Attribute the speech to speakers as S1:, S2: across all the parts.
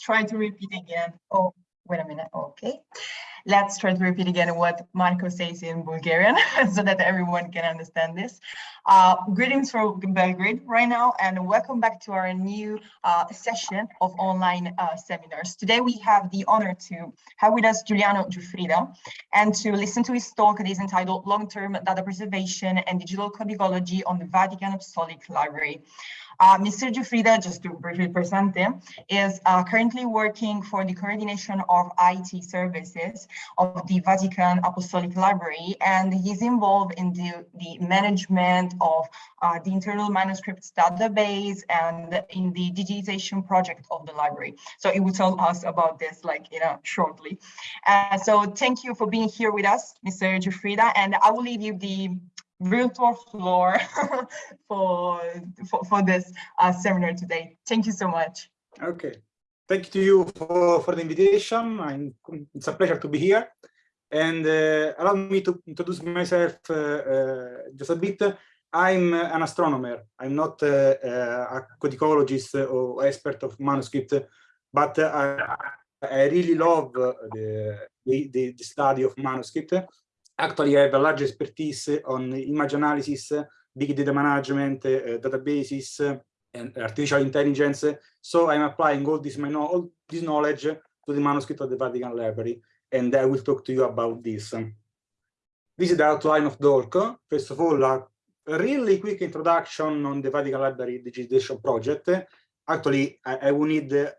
S1: try to repeat again. Oh, wait a minute. Okay. Let's try to repeat again what Marco says in Bulgarian so that everyone can understand this. Uh, greetings from Belgrade right now and welcome back to our new uh, session of online uh, seminars. Today we have the honor to have with us Giuliano Giuffrida and to listen to his talk that is entitled Long-Term Data Preservation and Digital Codicology on the Vatican Apostolic Library. Uh, Mr. Giuffrida, just to briefly present him, is uh, currently working for the coordination of IT services of the Vatican Apostolic Library, and he's involved in the, the management of uh, the internal manuscripts database and in the digitization project of the library. So he will tell us about this like, you know, shortly. Uh, so thank you for being here with us, Mr. Giuffrida, and I will leave you the virtual floor for, for, for this uh, seminar today. Thank you so much.
S2: Okay. Thank you to you for, for the invitation. I'm, it's a pleasure to be here. And uh, allow me to introduce myself uh, uh just a bit. I'm an astronomer. I'm not uh, uh, a codicologist or expert of manuscript, but I, I really love the, the, the study of manuscript Actually, I have a large expertise on image analysis, big data management, uh, databases, and artificial intelligence. So I'm applying all this, all this knowledge to the manuscript of the Vatican Library, and I will talk to you about this. This is the outline of DOLC. First of all, a really quick introduction on the Vatican Library digitization project. Actually, I, I will need uh,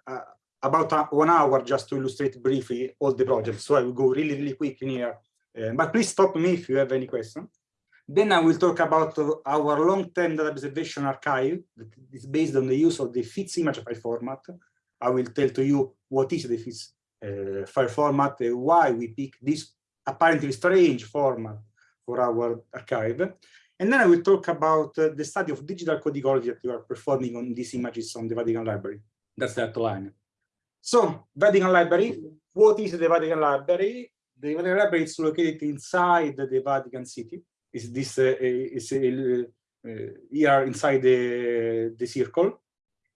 S2: about a, one hour just to illustrate briefly all the projects. So I will go really, really quick in here uh, but please stop me if you have any question. Then I will talk about our long-term data preservation archive that is based on the use of the FITS image file format. I will tell to you what is the FITS uh, file format, uh, why we pick this apparently strange format for our archive. And then I will talk about uh, the study of digital codicology that we are performing on these images on the Vatican Library. That's the outline. So, Vatican Library, what is the Vatican Library? The Library is located inside the Vatican City. Is this uh, is uh, here inside the the circle?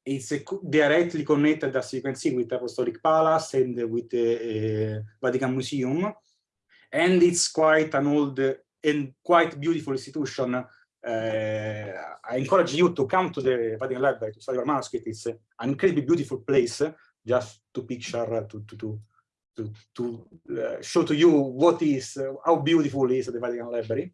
S2: It's directly connected, as you can see, with Apostolic Palace and with the Vatican Museum, and it's quite an old and quite beautiful institution. Uh, I encourage you to come to the Vatican Library to study your manuscript. It's an incredibly beautiful place, just to picture to to to to, to uh, show to you what is, uh, how beautiful is the Vatican Library.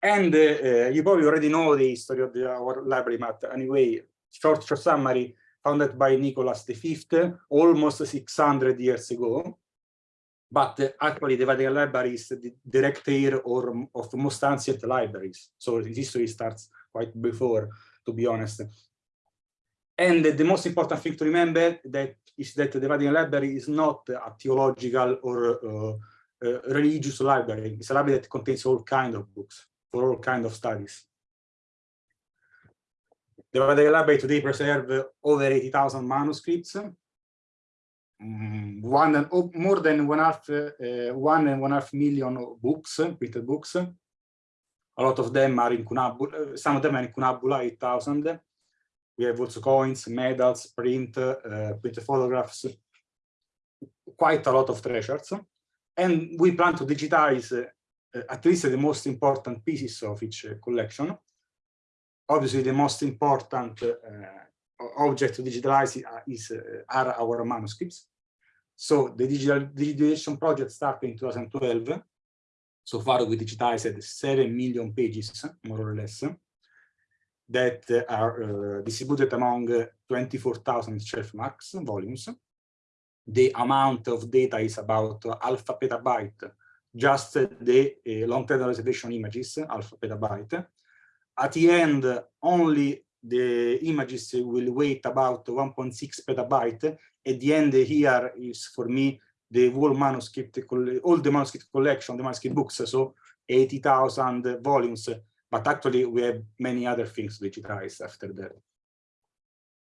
S2: And uh, uh, you probably already know the history of the, our library, but anyway, short, short summary, founded by Nicholas V, almost 600 years ago. But uh, actually, the Vatican Library is the direct heir or, of most ancient libraries. So the history starts quite before, to be honest. And the most important thing to remember that is that the Vatican Library is not a theological or uh, uh, religious library. It's a library that contains all kinds of books for all kinds of studies. The Vatican Library today preserves over 80,000 manuscripts, um, one and, oh, more than one half, uh, one and one half million books, printed books. A lot of them are incunabula, some of them are incunabula, 8,000 we have also coins, medals, print, uh, print photographs, quite a lot of treasures. And we plan to digitize uh, at least the most important pieces of each uh, collection. Obviously, the most important uh, object to digitalize is, uh, are our manuscripts. So the digital digitalization project started in 2012. So far, we digitized 7 million pages, more or less that are uh, distributed among 24,000 shelf marks volumes. The amount of data is about alpha petabyte, just the uh, long-term reservation images, alpha petabyte. At the end, only the images will weight about 1.6 petabyte. At the end here is for me the whole manuscript, all the manuscript collection, the manuscript books, so 80,000 volumes but actually we have many other things digitized after that.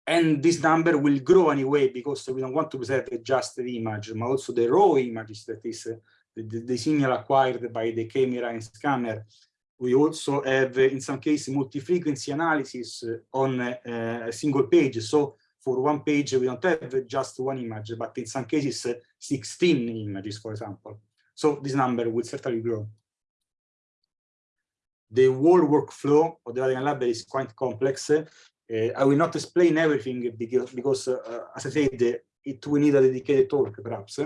S2: And this number will grow anyway because we don't want to present just the image, but also the raw images that is uh, the, the, the, signal acquired by the camera and scanner. We also have, in some cases, multi-frequency analysis on uh, a single page. So for one page, we don't have just one image, but in some cases, uh, 16 images, for example. So this number will certainly grow. The whole workflow of the Vatican Lab is quite complex. Uh, I will not explain everything because, because uh, as I said, it will need a dedicated talk, perhaps.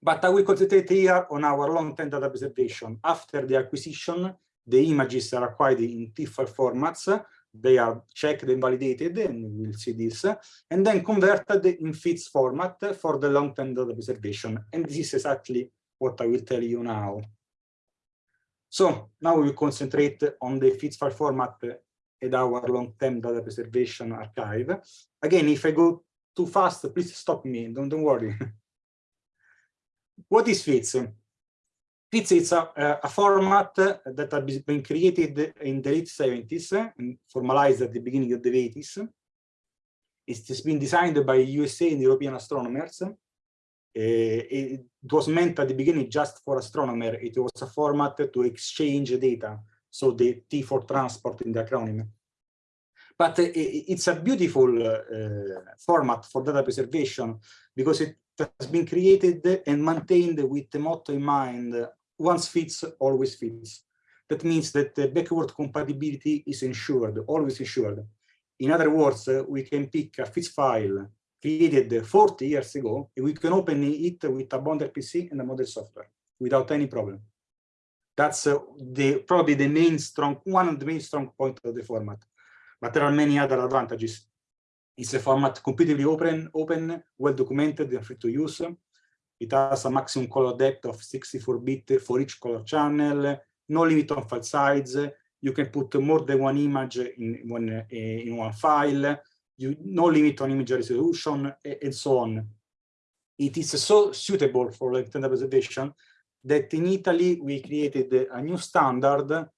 S2: But I will concentrate here on our long-term data preservation. After the acquisition, the images are acquired in TIFF formats they are checked and validated, and we'll see this, and then converted in FITS format for the long-term data preservation. And this is exactly what I will tell you now. So now we concentrate on the FITS file format and our long-term data preservation archive. Again, if I go too fast, please stop me, don't, don't worry. what is FITS? FITS is a, a, format that has been created in the late 70s and formalized at the beginning of the 80s. It's been designed by USA and European astronomers. Uh, it was meant at the beginning just for astronomers. It was a format to exchange data, so the T for transport in the acronym. But uh, it's a beautiful uh, format for data preservation because it has been created and maintained with the motto in mind once fits, always fits. That means that the backward compatibility is ensured, always ensured. In other words, uh, we can pick a FITS file created 40 years ago, and we can open it with a Bonder PC and a model software without any problem. That's uh, the probably the main strong one of the main strong point of the format. But there are many other advantages. It's a format completely open, open, well documented and free to use. It has a maximum color depth of 64-bit for each color channel, no limit on file size. You can put more than one image in one, uh, in one file. You, no limit on image resolution, and so on. It is so suitable for long-term preservation that in Italy we created a new standard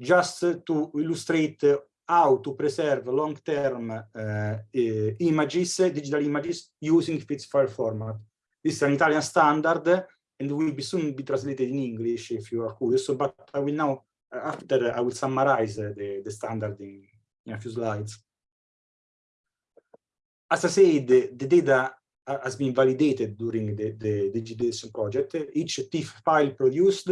S2: just to illustrate how to preserve long-term uh, uh, images, digital images using FITS file format. This is an Italian standard and will be soon be translated in English if you are curious. So, but I will now, after I will summarize the, the standard in, in a few slides. As I said, the, the data has been validated during the, the digitization project. Each TIFF file produced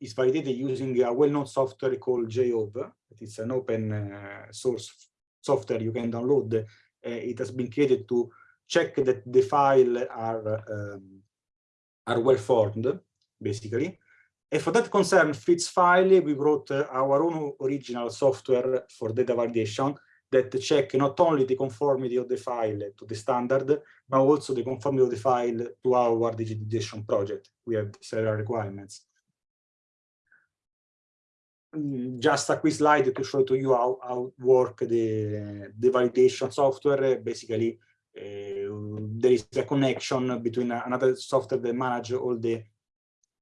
S2: is validated using a well-known software called JHOVE. It is an open uh, source software you can download. Uh, it has been created to check that the file are um, are well formed, basically. And for that concern, FITS file, we wrote uh, our own original software for data validation that check not only the conformity of the file to the standard, but also the conformity of the file to our digitization project. We have several requirements. Mm, just a quick slide to show to you how, how work the, the validation software. Basically, Eh, there is a connection between another software that manage all the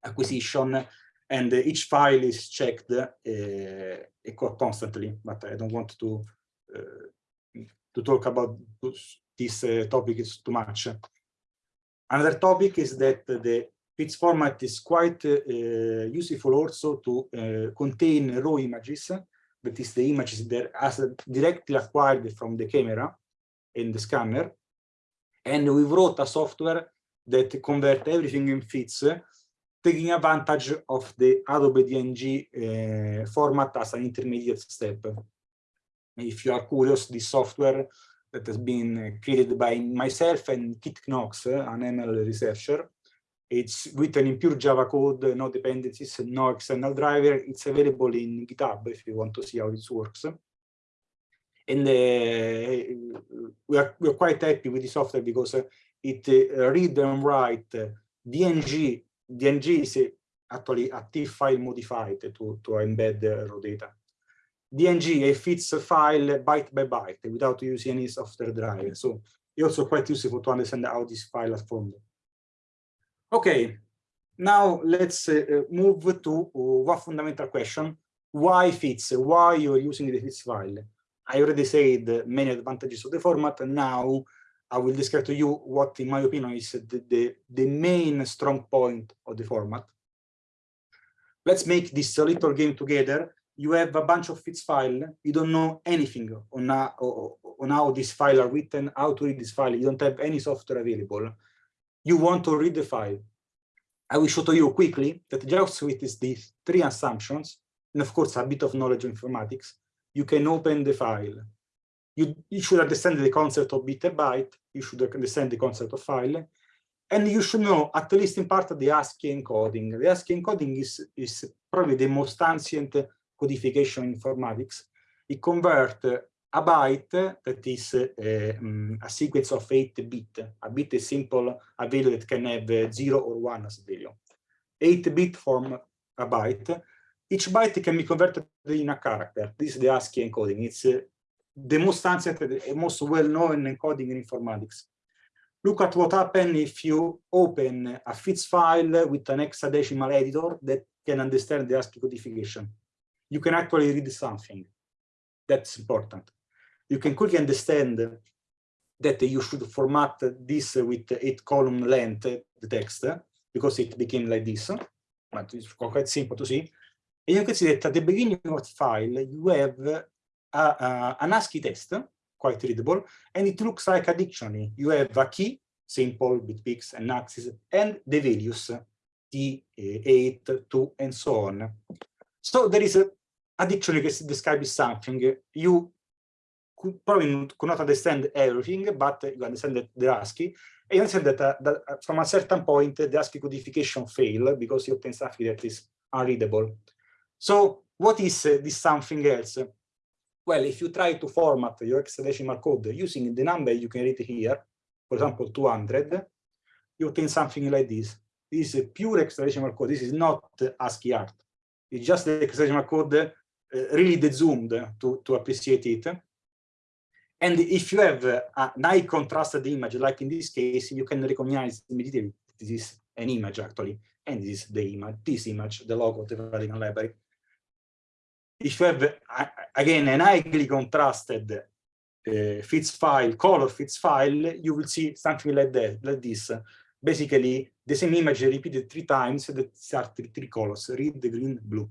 S2: acquisition and each file is checked uh, constantly, but I don't want to uh, to talk about this uh, topic is too much. Another topic is that the FITS format is quite uh, useful also to uh, contain raw images, that is the images that are directly acquired from the camera and the scanner, and we wrote a software that convert everything in FITS, taking advantage of the Adobe DNG uh, format as an intermediate step. If you are curious, this software that has been created by myself and Kit Knox, an ML researcher, it's written in pure Java code, no dependencies, no external driver. It's available in GitHub if you want to see how it works and uh, we are we are quite happy with the software because uh, it uh, read and write DNG. DNG is actually a TIFF file modified to to embed raw data. DNG a fits a file byte by byte without using any software driver. So it's also quite useful to understand how this file is formed. Okay, now let's uh, move to one fundamental question. Why fits? Why you're using the fits file? I already said many advantages of the format. and Now I will describe to you what, in my opinion, is the, the, the main strong point of the format. Let's make this little game together. You have a bunch of FITS file, you don't know anything on how, on how this file are written, how to read this file, you don't have any software available, you want to read the file. I will show to you quickly that just with these three assumptions, and of course a bit of knowledge of informatics, you can open the file. You, you should understand the concept of bit and byte, you should understand the concept of file, and you should know, at least in part, the ASCII encoding. The ASCII encoding is, is probably the most ancient codification informatics. It converts a byte that is uh, a sequence of 8 bit. A bit is simple, a value that can have 0 or 1 as value. 8 bit form a byte. Each byte can be converted in a character. This is the ASCII encoding. It's uh, the most ancient, most well-known encoding in informatics. Look at what happens if you open a FITS file with an hexadecimal editor that can understand the ASCII codification. You can actually read something. That's important. You can quickly understand that you should format this with eight column length, the text, because it became like this. But it's quite simple to see. And you can see that at the beginning of the file, you have a, a, an ASCII text quite readable, and it looks like a dictionary. You have a key, simple, BitPix, NAXIS, and the values, T8, 2, and so on. So there is a, a dictionary that describes something. You could probably could not understand everything, but you understand that the ASCII, and you understand that, uh, that uh, from a certain point, the ASCII codification fail because you obtain something that is unreadable. So what is uh, this something else? Well, if you try to format your hexadecimal code using the number you can read here, for example, 200, you obtain something like this. This is a pure hexadecimal code. This is not ASCII art. It's just the hexadecimal code uh, really dezoomed to, to appreciate it. And if you have a high contrasted image, like in this case, you can recognize immediately this is an image actually, and this is the image, this image, the logo of the Vatican Library if you have, again, an highly contrasted uh, FITS file, color FITS file, you will see something like that, like this. Basically, the same image repeated three times are three, three colors, red, green, blue.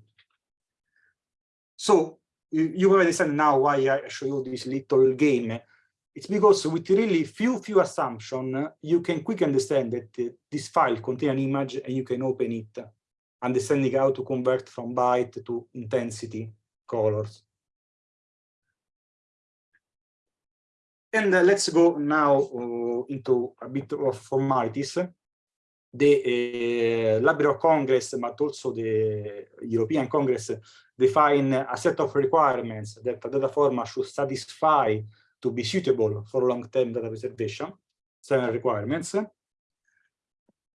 S2: So you, you understand now why I show you this little game. It's because with really few, few assumptions, you can quickly understand that uh, this file contains an image and you can open it understanding how to convert from byte to intensity colors. And uh, let's go now uh, into a bit of formalities. The uh, Library of Congress, but also the European Congress, define a set of requirements that a data format should satisfy to be suitable for long-term data preservation. Seven requirements.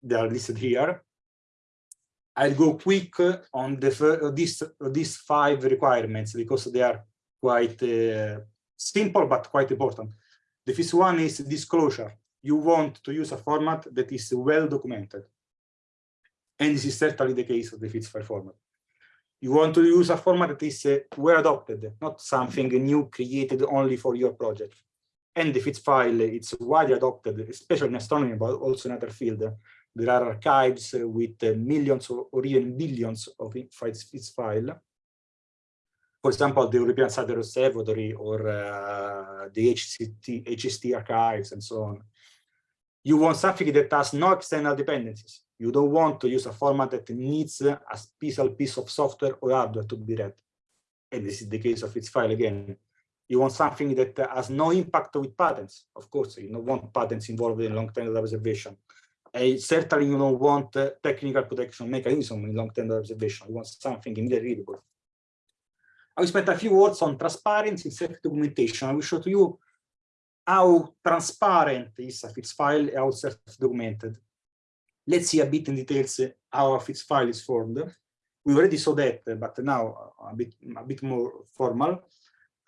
S2: They are listed here. I'll go quick on the these five requirements because they are quite uh, simple but quite important. The first one is disclosure. You want to use a format that is well documented. And this is certainly the case of the FITS file format. You want to use a format that is uh, well adopted, not something new created only for your project. And FITS file, it's widely adopted, especially in astronomy, but also in other fields there are archives with millions or even billions of FITS file. For example, the European Satellite Observatory or uh, the HCT, HST archives and so on. You want something that has no external dependencies. You don't want to use a format that needs a special piece of software or hardware to be read. And this is the case of FITS file again. You want something that has no impact with patents. Of course, you don't want patents involved in long-term preservation. I certainly you don't want uh, technical protection mechanism in long-term observation. You want something immediately readable. I will spend a few words on transparency in self-documentation. I will show to you how transparent is a FITS file, how self-documented. Let's see a bit in details how a FITS file is formed. We already saw that, but now a bit, a bit more formal.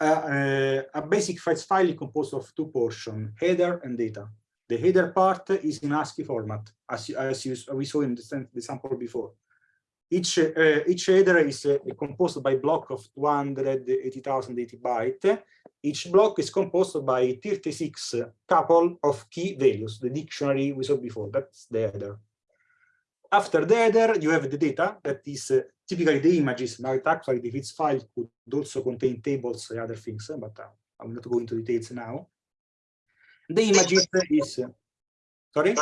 S2: Uh, uh, a basic FITS file is composed of two portions, header and data. The header part is in ASCII format, as, as you, we saw in the, the sample before. Each, uh, each header is uh, composed by block of 280,080 byte. Each block is composed by 36 couple of key values, the dictionary we saw before, that's the header. After the header, you have the data that is uh, typically the images, but actually the FITS file could also contain tables and other things, but uh, I'm not going into details now. The images is, sorry?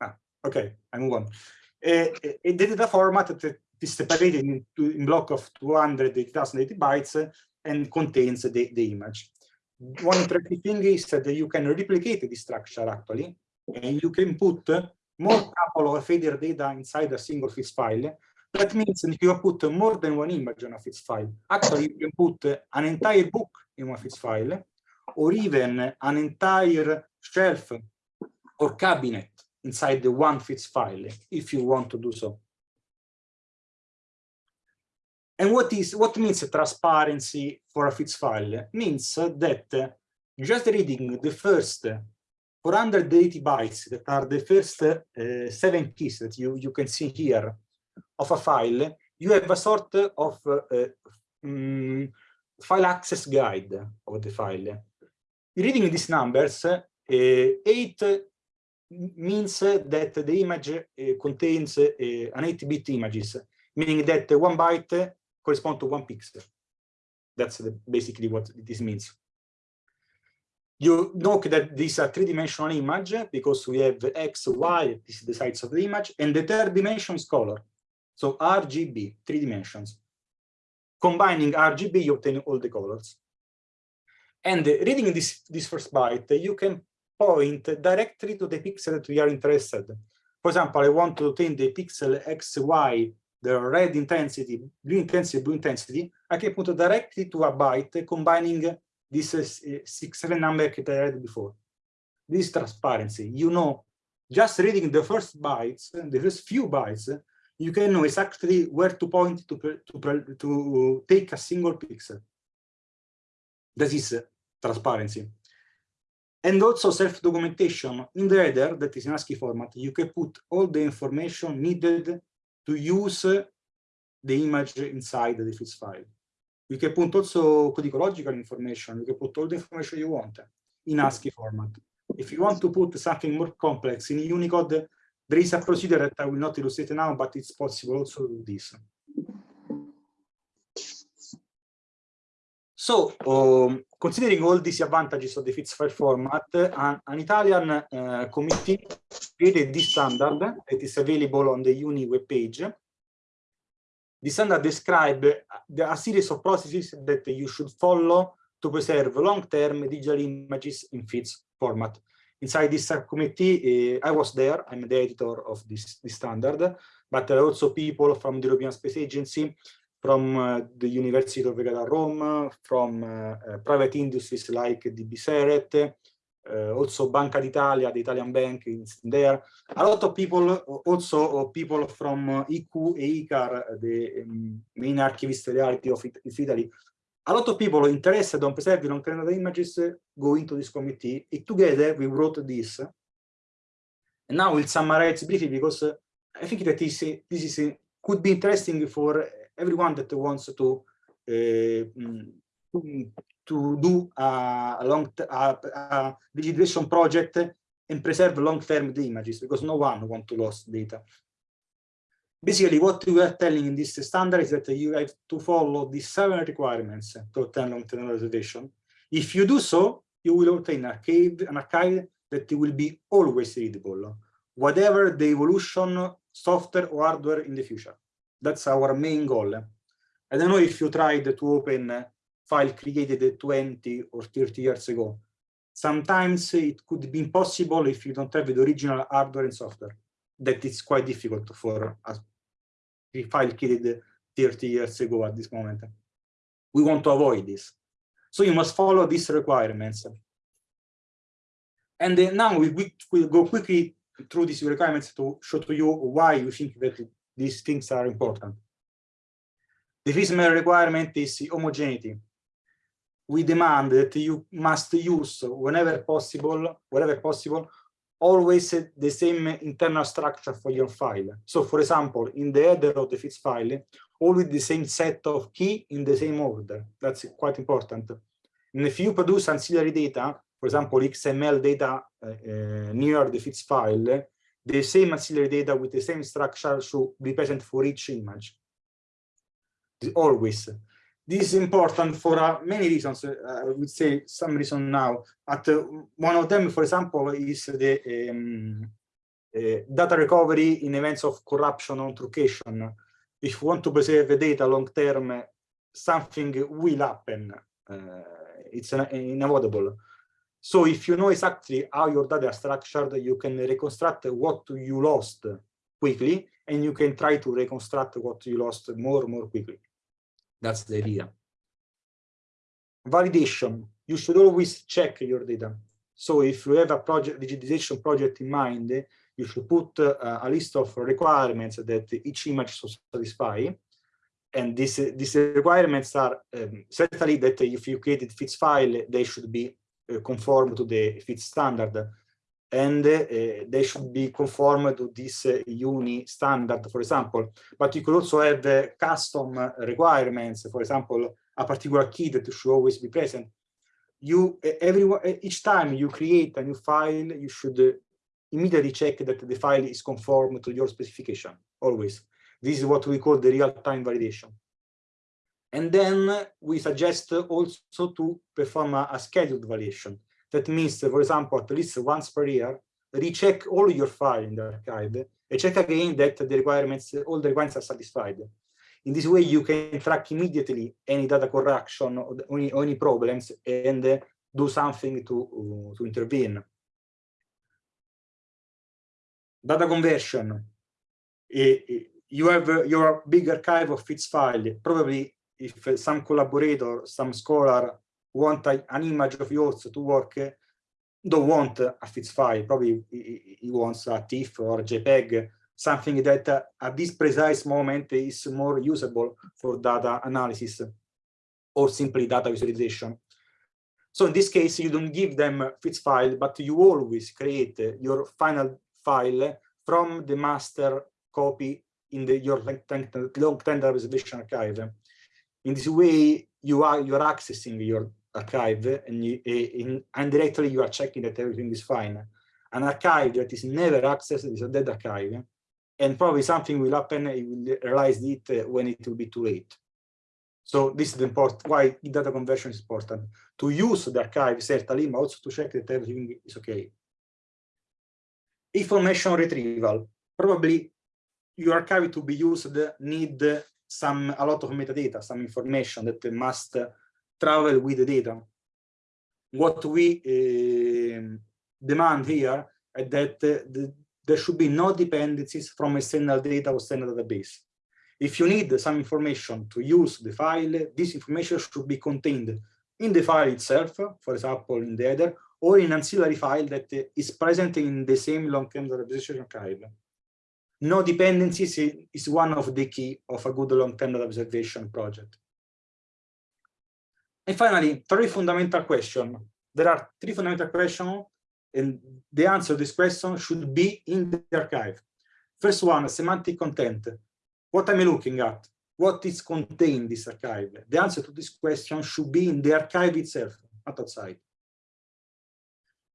S2: Ah, okay, I move on. Uh, the data format that is separated in block of 280,080 bytes and contains the, the image. One interesting thing is that you can replicate the structure actually, and you can put more couple of header data inside a single FITS file. That means if you put more than one image on a FITS file, actually you can put an entire book in one FITS file, or even an entire shelf or cabinet inside the one FITS file, if you want to do so. And what is what means transparency for a FITS file? Means that just reading the first 480 bytes that are the first uh, seven keys that you, you can see here of a file, you have a sort of uh, um, file access guide of the file. Reading these numbers, uh, 8 means that the image uh, contains uh, an 8-bit images, meaning that one byte corresponds to one pixel. That's the, basically what this means. You note that this is a three-dimensional image because we have X, Y, this is the size of the image, and the third dimension is color. So RGB, three dimensions. Combining RGB, you obtain all the colors. And reading this, this first byte, you can point directly to the pixel that we are interested. For example, I want to obtain the pixel XY, the red intensity, blue intensity, blue intensity. I can put directly to a byte combining this uh, is uh, six, seven number that I read before. This transparency, you know, just reading the first bytes, the first few bytes, you can know exactly where to point to, to, to take a single pixel. This is uh, transparency. And also self-documentation. In the header, that is in ASCII format, you can put all the information needed to use the image inside the FITS file. You can put also codicological information. You can put all the information you want in ASCII format. If you want to put something more complex in Unicode, there is a procedure that I will not illustrate now, but it's possible also to do this. So, um, considering all these advantages of the FITS file format, an, an Italian uh, committee created this standard that is available on the Uni webpage the standard describes a series of processes that you should follow to preserve long-term digital images in FITS format. Inside this subcommittee, uh, I was there, I'm the editor of this, this standard, but there are also people from the European Space Agency, from uh, the University of Vergata Rome, from uh, uh private industries like DB Ceret, uh, also Banca d'Italia, the Italian bank is there. A lot of people, also people from uh, IQ and ICAR, the um, main archivist reality of, it, of Italy. A lot of people interested on preserving long-term images go into this committee. Together we wrote this. And now we'll summarize briefly because uh, I think that this, this is could be interesting for everyone that wants to uh, to do a, long digitization project and preserve long-term the images because no one want to lose data. Basically, what we are telling in this standard is that you have to follow these seven requirements to obtain long-term reservation. If you do so, you will obtain an archive, an archive that will be always readable, whatever the evolution, of software or hardware in the future. That's our main goal. I don't know if you tried to open a file created 20 or 30 years ago. Sometimes it could be impossible if you don't have the original hardware and software. That is quite difficult for a file created 30 years ago at this moment. We want to avoid this. So you must follow these requirements. And now we will go quickly through these requirements to show to you why we think that these things are important. The FISMA requirement is homogeneity we demand that you must use whenever possible, wherever possible, always the same internal structure for your file. So for example, in the header of the FITS file, always the same set of key in the same order. That's quite important. And if you produce ancillary data, for example, XML data uh, uh, near the FITS file, the same ancillary data with the same structure should be present for each image. Always. This is important for uh, many reasons. Uh, I would say some reason now. At uh, one of them, for example, is the um, uh, data recovery in events of corruption or truncation. If you want to preserve the data long term, something will happen. Uh, it's inevitable. So if you know exactly how your data are structured, you can reconstruct what you lost quickly, and you can try to reconstruct what you lost more more quickly. That's the idea. Validation. You should always check your data. So if you have a project digitization project in mind, you should put uh, a list of requirements that each image should satisfy. And these, these requirements are um, certainly that if you created FITS file, they should be conform to the FITS standard and uh, they should be conform to this uh, uni standard, for example. But you could also have uh, custom requirements, for example, a particular key that should always be present. You, everyone, each time you create a new file, you should immediately check that the file is conform to your specification, always. This is what we call the real-time validation. And then we suggest also to perform a, a scheduled validation. That means, for example, at least once per year, recheck all your files in the archive and check again that the requirements, all the requirements are satisfied. In this way, you can track immediately any data correction or any, any problems and do something to, uh, to intervene. Data conversion. You have your big archive of FITS file. Probably if some collaborator, some scholar want a, an image of yours to work, don't want a FITS file, probably he, he wants a TIFF or JPEG, something that uh, at this precise moment is more usable for data analysis or simply data visualization. So in this case, you don't give them FITS file, but you always create your final file from the master copy in the, your long-term reservation archive. In this way, you are you are accessing your archive and you, in, indirectly you are checking that everything is fine. An archive that is never accessed is a dead archive and probably something will happen, you will realize it uh, when it will be too late. So this is the important why data conversion is important. To use the archive certainly, but also to check that everything is okay. Information retrieval. Probably your archive to be used need some a lot of metadata, some information that must travel with the data. What we uh, demand here is that uh, the, there should be no dependencies from external data or external database. If you need some information to use the file, this information should be contained in the file itself, for example, in the header, or in an ancillary file that is present in the same long-term representation archive. No dependencies is one of the key of a good long-term observation project. And finally, three fundamental questions. There are three fundamental questions, and the answer to this question should be in the archive. First one, semantic content. What am I looking at? What is contained in this archive? The answer to this question should be in the archive itself, not outside.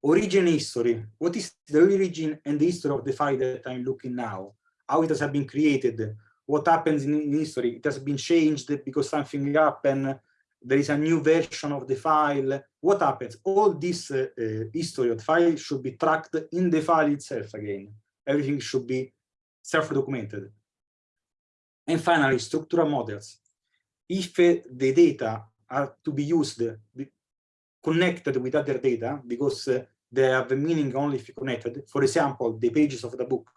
S2: Origin history. What is the origin and the history of the file that I'm looking now? How it has been created? What happens in history? It has been changed because something happened there is a new version of the file, what happens? All this uh, uh, history of the file should be tracked in the file itself again. Everything should be self-documented. And finally, structural models. If uh, the data are to be used, connected with other data, because uh, they have a meaning only if connected, for example, the pages of the book,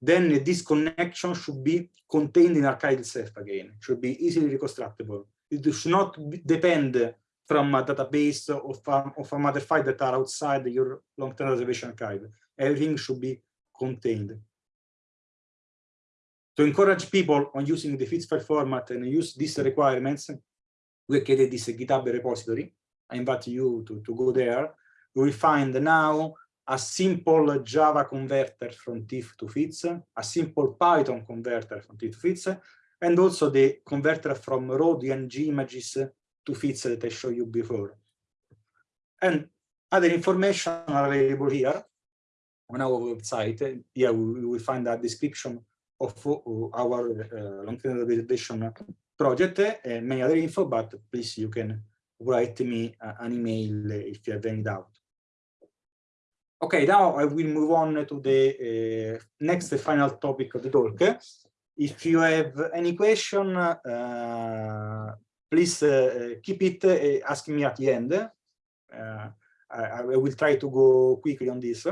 S2: then this connection should be contained in archive itself again, should be easily reconstructible it should not depend from a database of, um, of a other file that are outside your long-term reservation archive. Everything should be contained. To encourage people on using the FITS file format and use these requirements, we created this GitHub repository. I invite you to, to go there. You will find now a simple Java converter from TIFF to FITS, a simple Python converter from TIFF to FITS, and also the converter from raw DNG images to FITS that I showed you before. And other information are available here. on our website. Here we will find a description of our uh, long-term rehabilitation project and many other info, but please you can write me an email if you have any doubt. Okay, now I will move on to the uh, next final topic of the talk. If you have any question, uh, please uh, keep it uh, asking me at the end. Uh, I, I, will try to go quickly on this.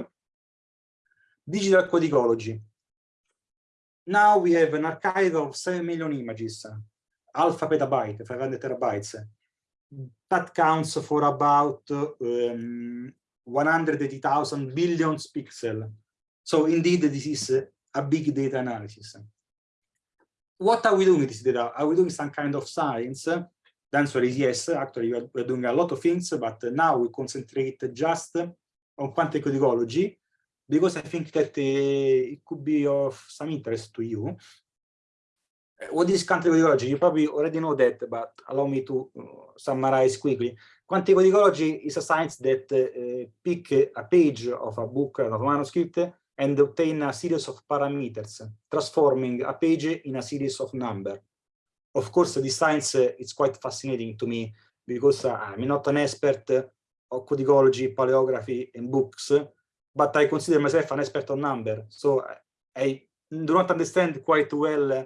S2: Digital codicology. Now we have an archive of 7 million images, alpha petabyte, 500 terabytes. That counts for about um, 180,000 billion pixels. So indeed, this is a big data analysis. What are we doing with this data? Are we doing some kind of science? The answer is yes. Actually, we're doing a lot of things, but now we concentrate just on quantum codicology because I think that uh, it could be of some interest to you. What is quantum codicology? You probably already know that, but allow me to uh, summarize quickly. Quantum codicology is a science that uh, pick a page of a book, of a manuscript, and obtain a series of parameters, transforming a page in a series of number. Of course, this science uh, is quite fascinating to me because uh, I'm not an expert of codicology, paleography, and books, but I consider myself an expert on number. So I do not understand quite well uh,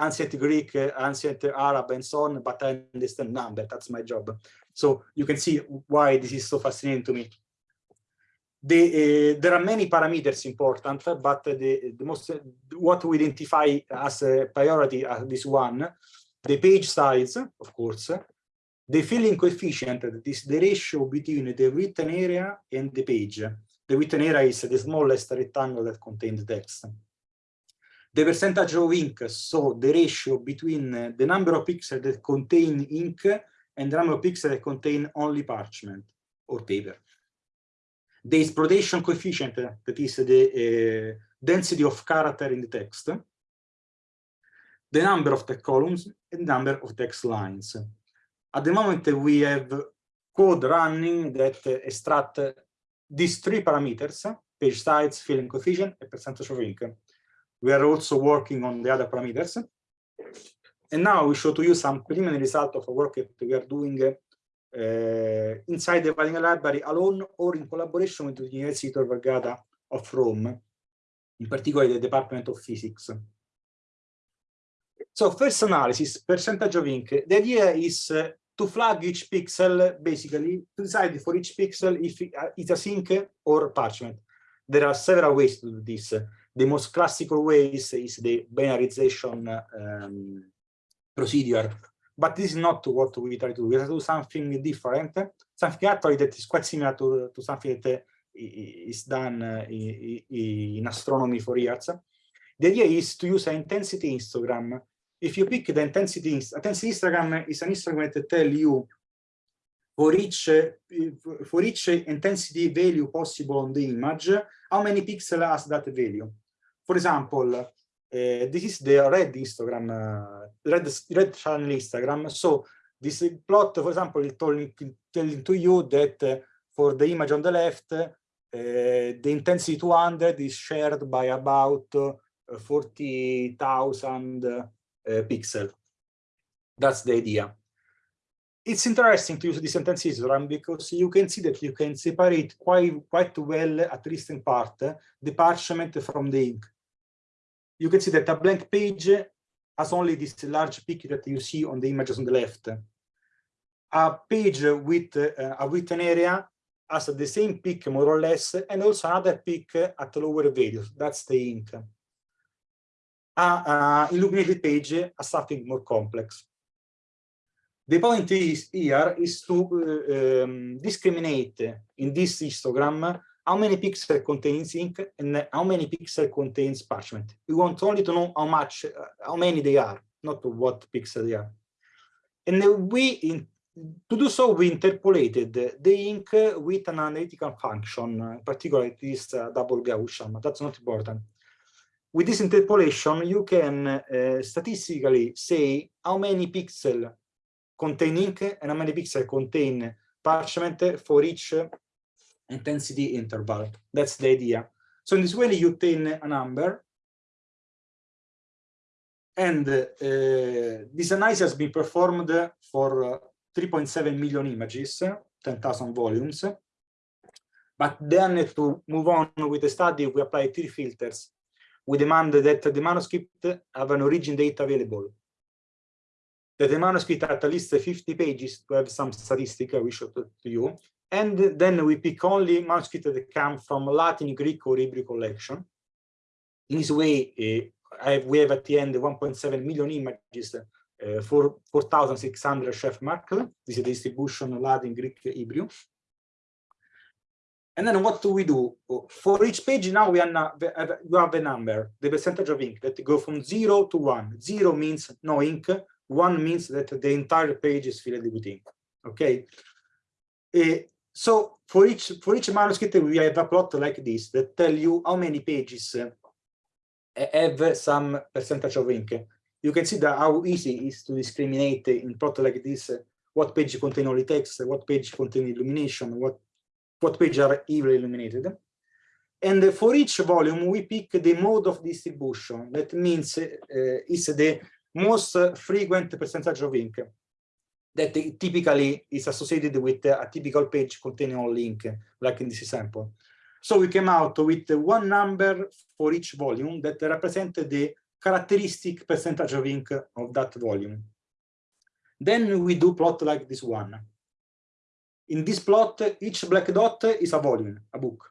S2: ancient Greek, uh, ancient Arab, and so on, but I understand number. That's my job. So you can see why this is so fascinating to me. The, uh, there are many parameters important, but the, the most what we identify as a priority as this one, the page size, of course, the filling coefficient, that is the ratio between the written area and the page. The written area is the smallest rectangle that contains text. The percentage of ink, so the ratio between uh, the number of pixels that contain ink and the number of pixels that contain only parchment or paper. The exploitation coefficient, uh, that is the uh, density of character in the text, the number of text columns, and number of text lines. At the moment, uh, we have code running that extract these three parameters, page size, filling coefficient, and percentage of ink. We are also working on the other parameters. And now we show to you some preliminary result of a work that we are doing uh, inside the Valinga library alone or in collaboration with the University of Vergata of Rome, in particular the Department of Physics. So first analysis, percentage of ink. The idea is uh, to flag each pixel, basically, to decide for each pixel if it's a ink or parchment. There are several ways to do this. The most classical way is, the binarization um, procedure, but this is not what we try to do. We try to do something different, something actually that is quite similar to, to something that is done in, in astronomy for years. The idea is to use an intensity histogram if you pick the intensity, intensity histogram is an histogram that tell you for each for each intensity value possible on the image, how many pixels has that value. For example, uh, this is the red histogram, uh, red red channel histogram. So this plot, for example, is telling telling to you that uh, for the image on the left, uh, the intensity 200 is shared by about uh, 40,000 uh, pixel. That's the idea. It's interesting to use this intensity histogram because you can see that you can separate quite, quite well, at least in part, the parchment from the ink. You can see that a blank page has only this large peak that you see on the images on the left. A page with uh, a written area has the same peak more or less, and also another peak at lower values. That's the ink a, illuminated page as something more complex. The point is here is to uh, um, discriminate in this histogram how many pixels contains ink and how many pixels contains parchment. We want only to know how much, uh, how many they are, not what pixel they are. And we, in, to do so, we interpolated the ink with an analytical function, in particular this uh, double Gaussian, that's not important with this interpolation, you can uh, statistically say how many pixels contain ink and how many pixels contain parchment for each intensity interval. That's the idea. So in this way, you obtain a number. And uh, this analysis has been performed for uh, 3.7 million images, 10,000 volumes. But then to move on with the study, we apply three filters. We demand that the manuscript have an origin date available. That the manuscript at least 50 pages to have some statistic I will show to you. And then we pick only manuscripts that come from Latin, Greek, or Hebrew collection. In this way, uh, have, we have at the end 1.7 million images uh, for 4,600 shelf mark. This is the distribution of Latin, Greek, Hebrew. And then what do we do? For each page now we have, we have a number, the percentage of ink that go from zero to one. Zero means no ink, one means that the entire page is filled with ink. Okay. Uh, so for each for each manuscript we have a plot like this that tell you how many pages have some percentage of ink. You can see that how easy it is to discriminate in plot like this what page contain only text, what page contain illumination, what what pages are evenly illuminated. And for each volume, we pick the mode of distribution. That means uh, is the most frequent percentage of ink that typically is associated with a typical page containing a link, like in this example. So we came out with one number for each volume that represent the characteristic percentage of ink of that volume. Then we do plot like this one. In this plot, each black dot is a volume, a book.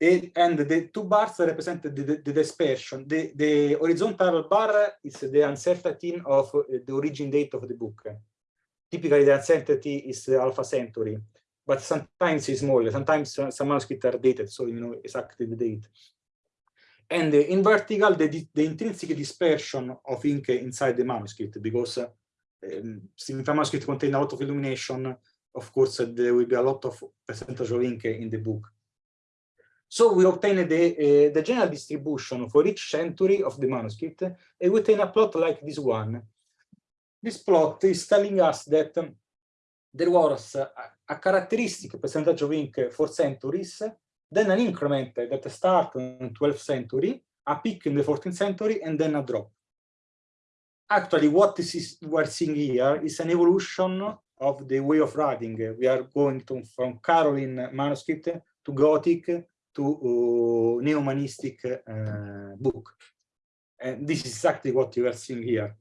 S2: And the two bars represent the, the, the, dispersion. The, the horizontal bar is the uncertainty of the origin date of the book. Typically, the uncertainty is alpha century, but sometimes it's smaller. Sometimes some manuscripts are dated, so you know exactly the date. And in vertical, the, the intrinsic dispersion of ink inside the manuscript, because um, since the manuscript contains a lot of illumination, of course, there will be a lot of percentage of ink in the book. So we obtain the, uh, the general distribution for each century of the manuscript, and we obtain a plot like this one. This plot is telling us that um, there was a, characteristic percentage of ink for centuries, then an increment that starts in the 12th century, a peak in the 14th century, and then a drop actually what is we're seeing here is an evolution of the way of writing. We are going to, from Caroline manuscript to Gothic to uh, neo-humanistic uh, book. And this is exactly what you are seeing here.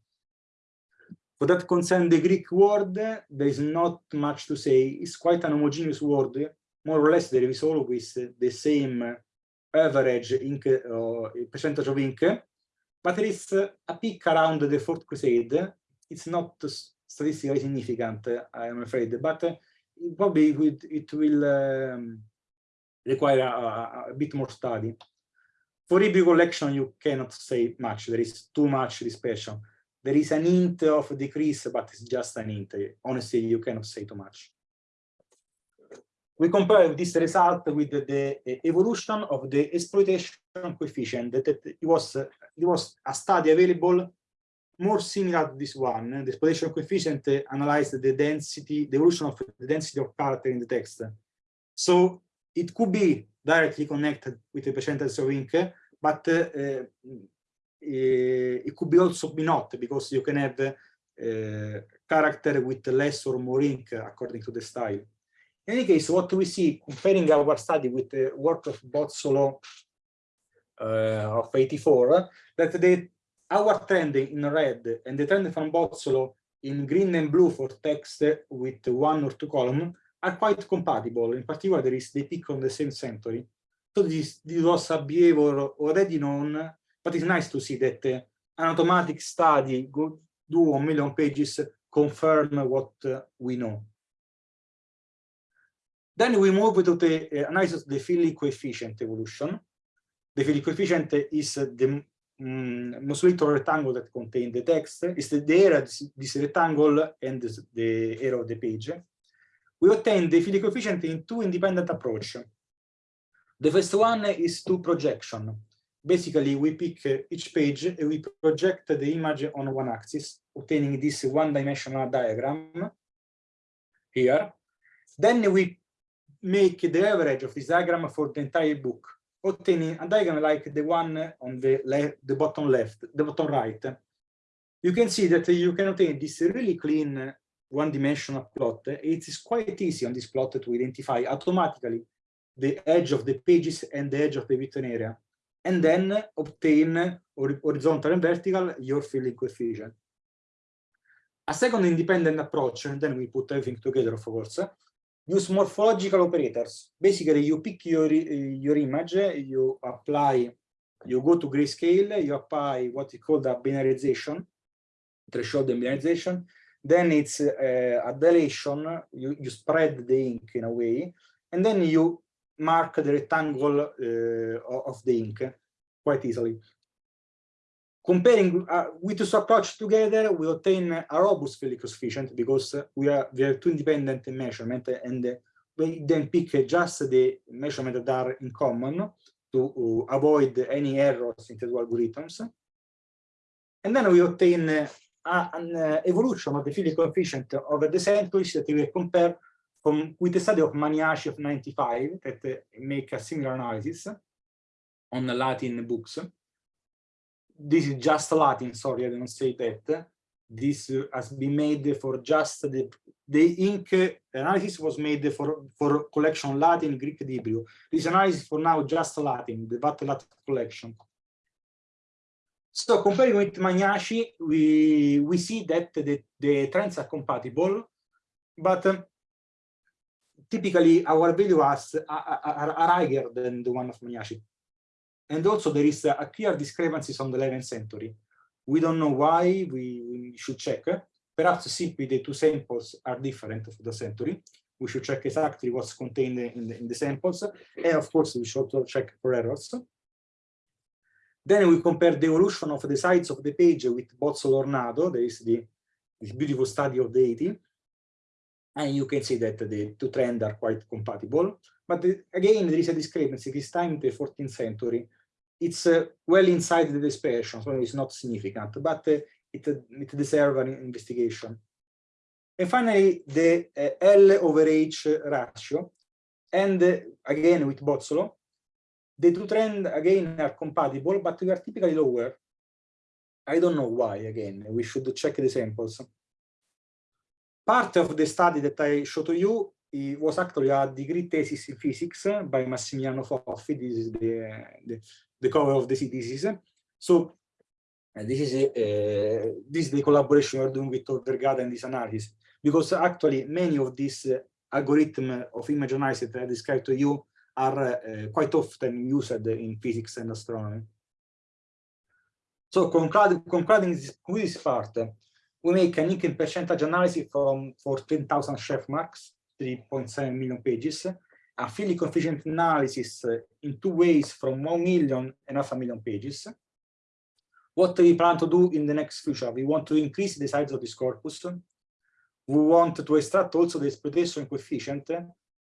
S2: For that concern the Greek word, there is not much to say. It's quite an homogeneous word. More or less, there is always the same average ink, uh, percentage of ink, but there is a peak around the Fourth Crusade. It's not statistically significant, I'm afraid, but probably it will um, require a, a, bit more study. For Hebrew collection, you cannot say much. There is too much dispersion. There is an hint of decrease, but it's just an hint. Honestly, you cannot say too much we compare this result with the, the evolution of the exploitation coefficient that it was it was a study available more similar to this one the exploitation coefficient analyzed the density the evolution of the density of character in the text so it could be directly connected with the percentage of ink but uh, uh, it could be also be not because you can have uh, character with less or more ink according to the style. In any case, what we see comparing our study with the work of Bozzolo uh, of 84, that the our trend in red and the trend from Bozzolo in green and blue for text with one or two columns are quite compatible. In particular, there is the peak on the same century. So this, this was a behavior already known, but it's nice to see that uh, an automatic study go do a million pages confirm what uh, we know. Then we move to the uh, analysis of the filling coefficient evolution. The filling coefficient is the um, most little rectangle that contains the text. It's the, area, this rectangle and this, the area of the page. We obtain the filling coefficient in two independent approaches. The first one is to projection. Basically, we pick uh, each page and we project the image on one axis, obtaining this one-dimensional diagram here. Then we make the average of this diagram for the entire book. obtaining a diagram like the one on the the bottom left, the bottom right, you can see that you can obtain this really clean one-dimensional plot. It is quite easy on this plot to identify automatically the edge of the pages and the edge of the written area, and then obtain horizontal and vertical your filling coefficient. A second independent approach, and then we put everything together, of course, use morphological operators. Basically, you pick your, your image, you apply, you go to grayscale, you apply what is called a binarization, threshold and binarization. Then it's uh, a dilation, you, you spread the ink in a way, and then you mark the rectangle uh, of the ink quite easily. Comparing uh, with this approach together, we obtain a robust Filling coefficient because we are we have two independent measurement and we then pick just the measurements that are in common to avoid any errors in the algorithms. And then we obtain an uh, evolution of the Filling coefficient over the centuries that we compare from, with the study of Maniaci of 95 that uh, make a similar analysis on Latin books this is just Latin, sorry, I didn't say that. This has been made for just the, the ink analysis was made for, for collection Latin, Greek, Hebrew. This analysis for now just Latin, the VAT collection. So comparing with Maniaci, we, we see that the, the trends are compatible, but um, typically our values are, are, are higher than the one of Maniaci. And also there is a clear discrepancies on the 11th century. We don't know why, we, should check. Perhaps simply the two samples are different for the century. We should check exactly what's contained in the, in the samples. And of course, we should also check for errors. Then we compare the evolution of the size of the page with Bozzolo Ornato. There is the beautiful study of the 80. And you can see that the two trends are quite compatible. But the, again, there is a discrepancy. This time the 14th century, it's uh, well inside the dispersion, so it's not significant, but uh, it, it deserves an investigation. And finally, the uh, L over H ratio, and uh, again with Bozzolo, the two trends again are compatible, but they are typically lower. I don't know why, again, we should check the samples. Part of the study that I showed to you it was actually a degree thesis in physics by Massimiliano Foffi. This is the, the, the cover of the thesis. So uh, this is uh, this is the collaboration we're doing with Vergata and this analysis, because actually many of these uh, algorithms of image analysis that I described to you are uh, quite often used in physics and astronomy. So concluding, this, this part, we make an ink percentage analysis from for 10,000 shelf marks 3.7 million pages, a Filling coefficient analysis in two ways from 1 million and half a million pages. What we plan to do in the next future, we want to increase the size of this corpus. We want to extract also the exploitation coefficient,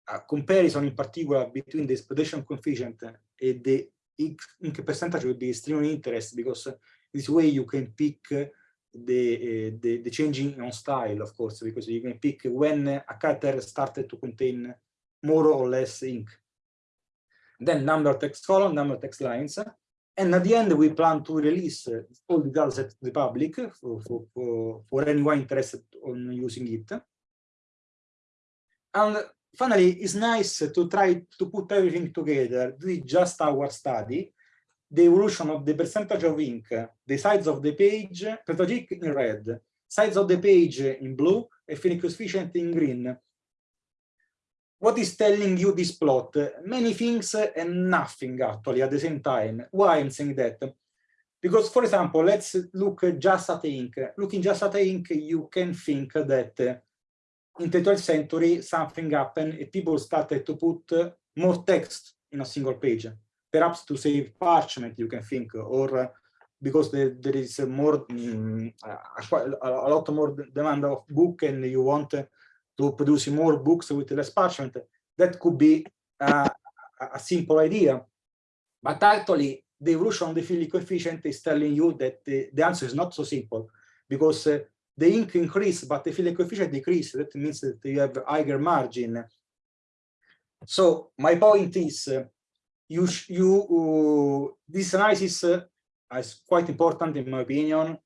S2: a comparison in particular between the exploitation coefficient and the ink percentage will be extremely interesting because this way you can pick the, uh, the, the changing on style, of course, because you can pick when a character started to contain more or less ink. Then number of text column, number of text lines. And at the end, we plan to release all the data to the public for, for, for, for anyone interested on using it. And finally, it's nice to try to put everything together, just our study, the evolution of the percentage of ink, the size of the page, percentage in red, size of the page in blue, and Filling in green. What is telling you this plot? Many things and nothing actually at the same time. Why I'm saying that? Because, for example, let's look just at ink. Looking just at ink, you can think that in the 12th century something happened and people started to put more text in a single page perhaps to save parchment, you can think, or because there, is more, um, a, a, lot more demand of book and you want to produce more books with less parchment, that could be uh, a simple idea. But actually, the evolution of the Filling coefficient is telling you that the, the answer is not so simple because uh, the ink increase, but the Filling coefficient decrease. That means that you have higher margin. So my point is, uh, you you uh, this analysis uh, is quite important in my opinion.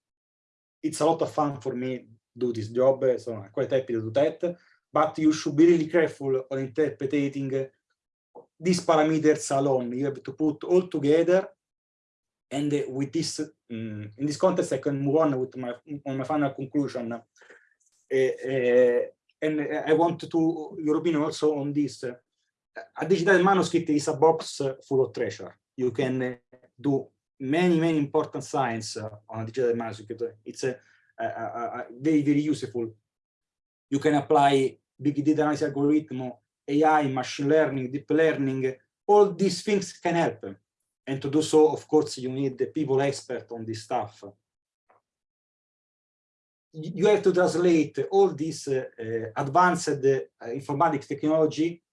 S2: It's a lot of fun for me do this job, so I'm quite happy to do that. But you should be really careful on interpreting these parameters alone. You have to put all together and with this um, in this context i can move on with my on my final conclusion. Uh, uh, and i want to your opinion also on this. A digital manuscript is a box full of treasure. You can do many many important science on a digital manuscript. It's a, a, a, very very useful. You can apply big data analysis algorithm ai machine learning deep learning. All these things can help and to do so, of course, you need the people expert on this stuff. You have to translate all this uh, uh, advanced uh, informatics technology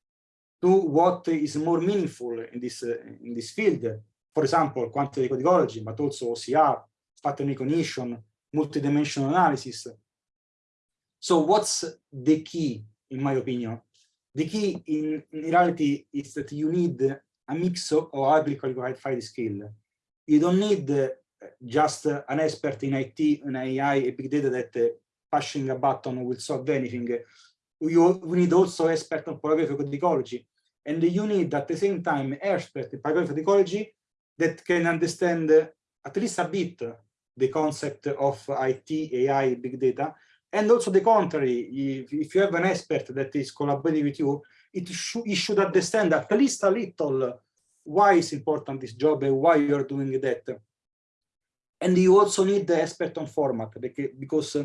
S2: to what is more meaningful in this uh, in this field. For example, quantitative codicology, but also OCR, pattern recognition, multidimensional analysis. So what's the key, in my opinion? The key in, in reality is that you need a mix of highly qualified skill. You don't need uh, just uh, an expert in IT, in AI, and big data that uh, pushing a button will solve anything. You, need also expert on paragraphic ecology. And you need at the same time expert in paragraphic ecology that can understand uh, at least a bit the concept of IT, AI, big data, and also the contrary, if, if you have an expert that is collaborating with you, it, sh it should understand at least a little why is important this job and why you're doing that. And you also need the expert on format because uh,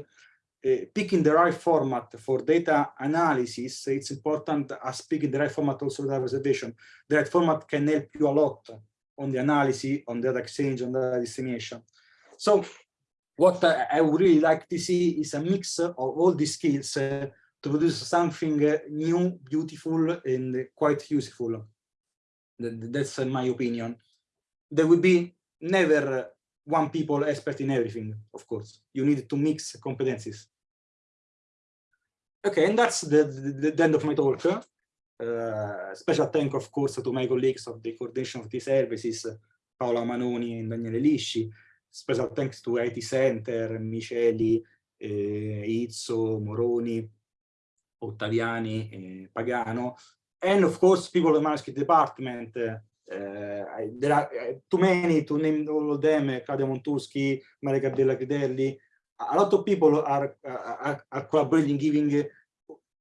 S2: picking the right format for data analysis, it's important as picking the right format also data reservation. The right format can help you a lot on the analysis, on data exchange, on data dissemination. So what I would really like to see is a mix of all these skills uh, produce something new, beautiful, and quite useful. That's my opinion. There will be never one people expert in everything, of course. You need to mix competencies. Okay, and that's the, the, the end of my talk. Uh, special thank, of course, to my colleagues of the coordination of the services, Paola Manoni and Daniele Lisci. Special thanks to IT Center, Micheli, eh, Izzo, Moroni, Ottaviani, eh, Pagano, and of course people in the manuscript department. Uh, there are too many to name all of them, uh, Claudia Montuschi, Maria Gabriella Critelli. A lot of people are, are, are collaborating, giving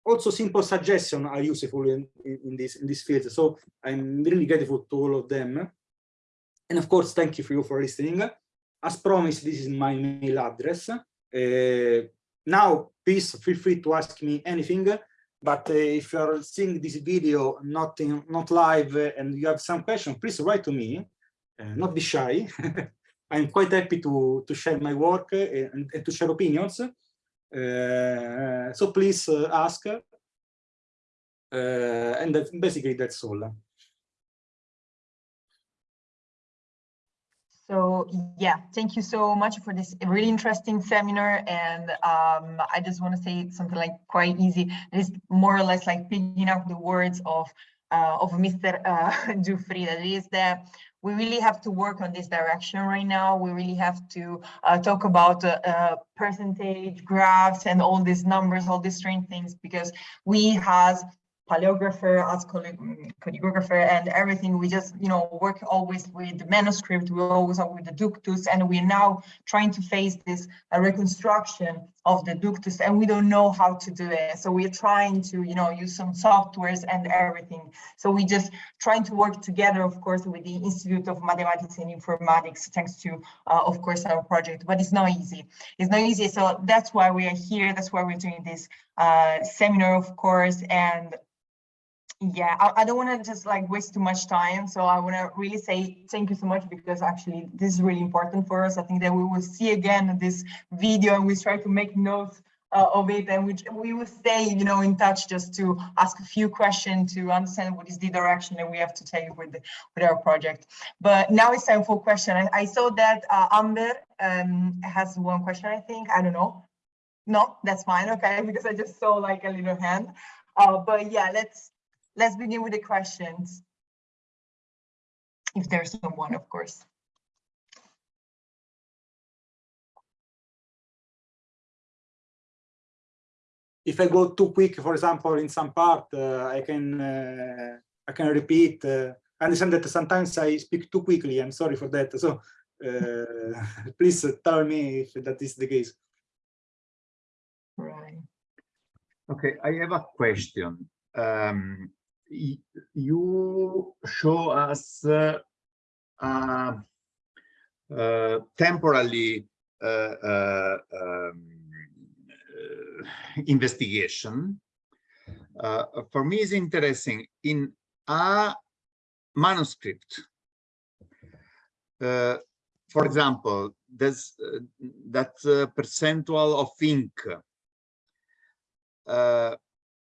S2: also simple suggestions are useful in, in, this in this field. So I'm really grateful to all of them. And of course, thank you for you for listening. As promised, this is my mail address. Uh, now, please feel free to ask me anything. But uh, if you're seeing this video not in, not live uh, and you have some question, please write to me. Uh, not be shy. I'm quite happy to to share my work and, and to share opinions. so please ask. and that, basically that's all.
S1: So yeah, thank you so much for this really interesting seminar. And um, I just want to say something like quite easy. It's more or less like picking up the words of uh, of Mr. Uh, Giuffrida. That is that we really have to work on this direction right now. We really have to uh, talk about uh, uh, percentage graphs and all these numbers, all these strange things, because we has paleographer, as choreographer, and everything. We just, you know, work always with the manuscript. We always are with the ductus, and we're now trying to face this uh, reconstruction of the ductus, and we don't know how to do it. So we're trying to, you know, use some softwares and everything. So we just trying to work together, of course, with the Institute of Mathematics and Informatics, thanks to, uh, of course, our project. But it's not easy. It's not easy. So that's why we are here. That's why we're doing this uh, seminar, of course, and yeah I, I don't want to just like waste too much time so i want to really say thank you so much because actually this is really important for us. I think that we will see again this video and we try to make notes uh, of it and we, we will stay you know in touch just to ask a few questions to understand what is the direction that we have to take with with our project. But now it's time for question. I, I saw that uh, amber um, has one question i think. I don't know. No? That's fine. Okay. Because i just saw like a little hand. Uh, but yeah let's let's begin with the questions. if there's someone, of course.
S2: If I go too quick, for example, in some part, uh, I can uh, I can repeat. Uh, I understand that sometimes I speak too quickly. I'm sorry for that. So uh, please tell me if that is the case.
S1: Right.
S3: Okay, I have a question. Um, y- you show us uh, uh, temporally uh, uh, um, uh, investigation. For me, is interesting in a manuscript. For example, there's that percentual of ink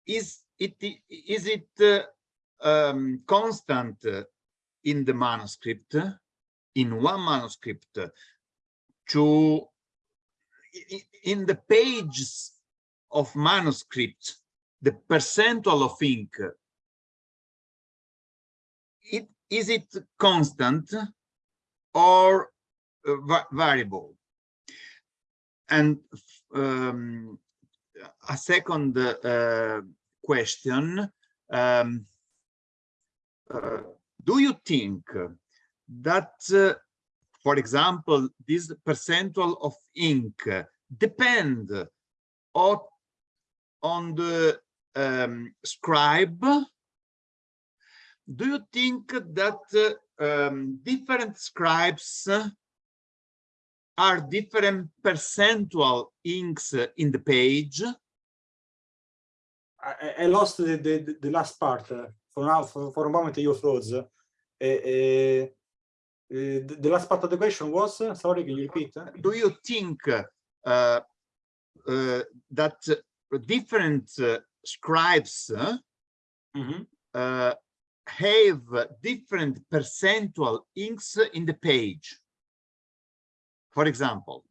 S3: is it is it uh, um, constant in the manuscript in one manuscript to in the pages of manuscript the percentual of ink it is it constant or uh, variable? And um, a second uh, question. Um, uh, do you think that, uh, for example, this percentual of ink depend on, on the um, scribe? Do you think that uh, um, different scribes are different percentual inks in the page?
S2: I, I lost the, the, the last part. uh, For now, for, for a moment, you froze. Uh, uh, uh, the, the last part of the question was, uh, sorry, can you repeat?
S3: Do you think uh, uh, that different uh, scribes uh,
S2: Mhm.
S3: uh, have different percentual inks in the page? For example,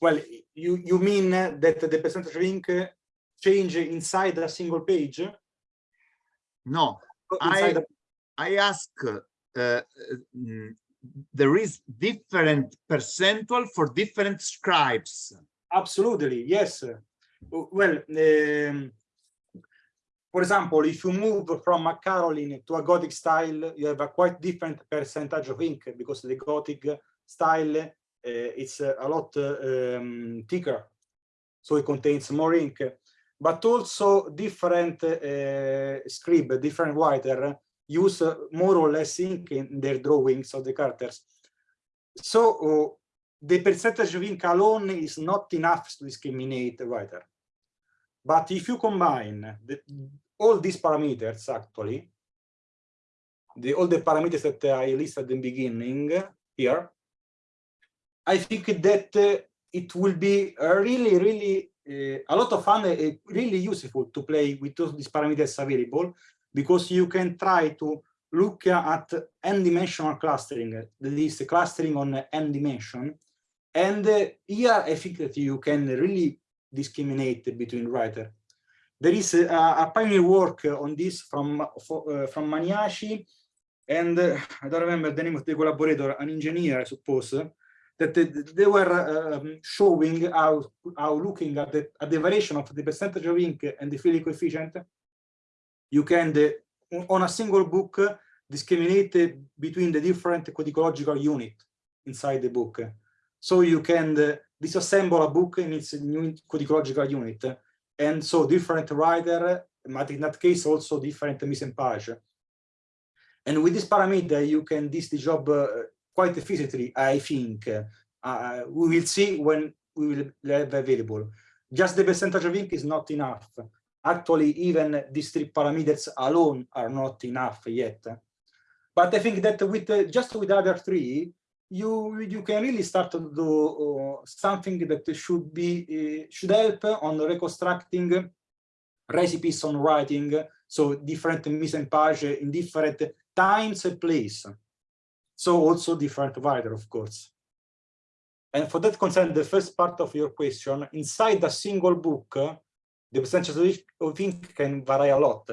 S2: Well, you, you mean that the percentage of ink change inside a single page?
S3: no,
S2: Inside
S3: I-
S2: a-
S3: I ask, uh, mm, there is different percentual for different scribes.
S2: Absolutely, yes. Well, um, for example, if you move from a Caroline to a Gothic style, you have a quite different percentage of ink because the Gothic style uh, it's a lot uh, um, thicker, so it contains more ink. But also different uh, scribe, different writer use more or less ink in their drawings of the characters. So uh, the percentage of ink alone is not enough to discriminate the writer. But if you combine the, all these parameters, actually, the, all the parameters that I listed at the beginning here, I think that uh, it will be really, really a lot of fun, uh, really useful to play with these parameters available because you can try to look at n-dimensional clustering, that is clustering on n dimension. And uh, here I think that you can really discriminate between writer. There is a, a pioneer work on this from, uh, from Maniaci, and uh, I don't remember the name of the collaborator, an engineer, I suppose, that they, they were um, showing how, how looking at the, at the variation of the percentage of ink and the filling coefficient, you can, the, on a single book, discriminate between the different codicological unit inside the book. So you can uh, disassemble a book in its new codicological unit. And so different writer, but in that case also different mise en page. And with this parameter, you can do the job uh, quite efficiently, I think. Uh, we will see when we will have available. Just the percentage of ink is not enough. Actually, even these three parameters alone are not enough yet. But I think that with uh, just with other three, you you can really start to do uh, something that should be uh, should help on reconstructing recipes on writing, so different mise en page in different times and place. So also different writer, of course. And for that concern, the first part of your question, inside a single book, the percentage of ink can vary a lot.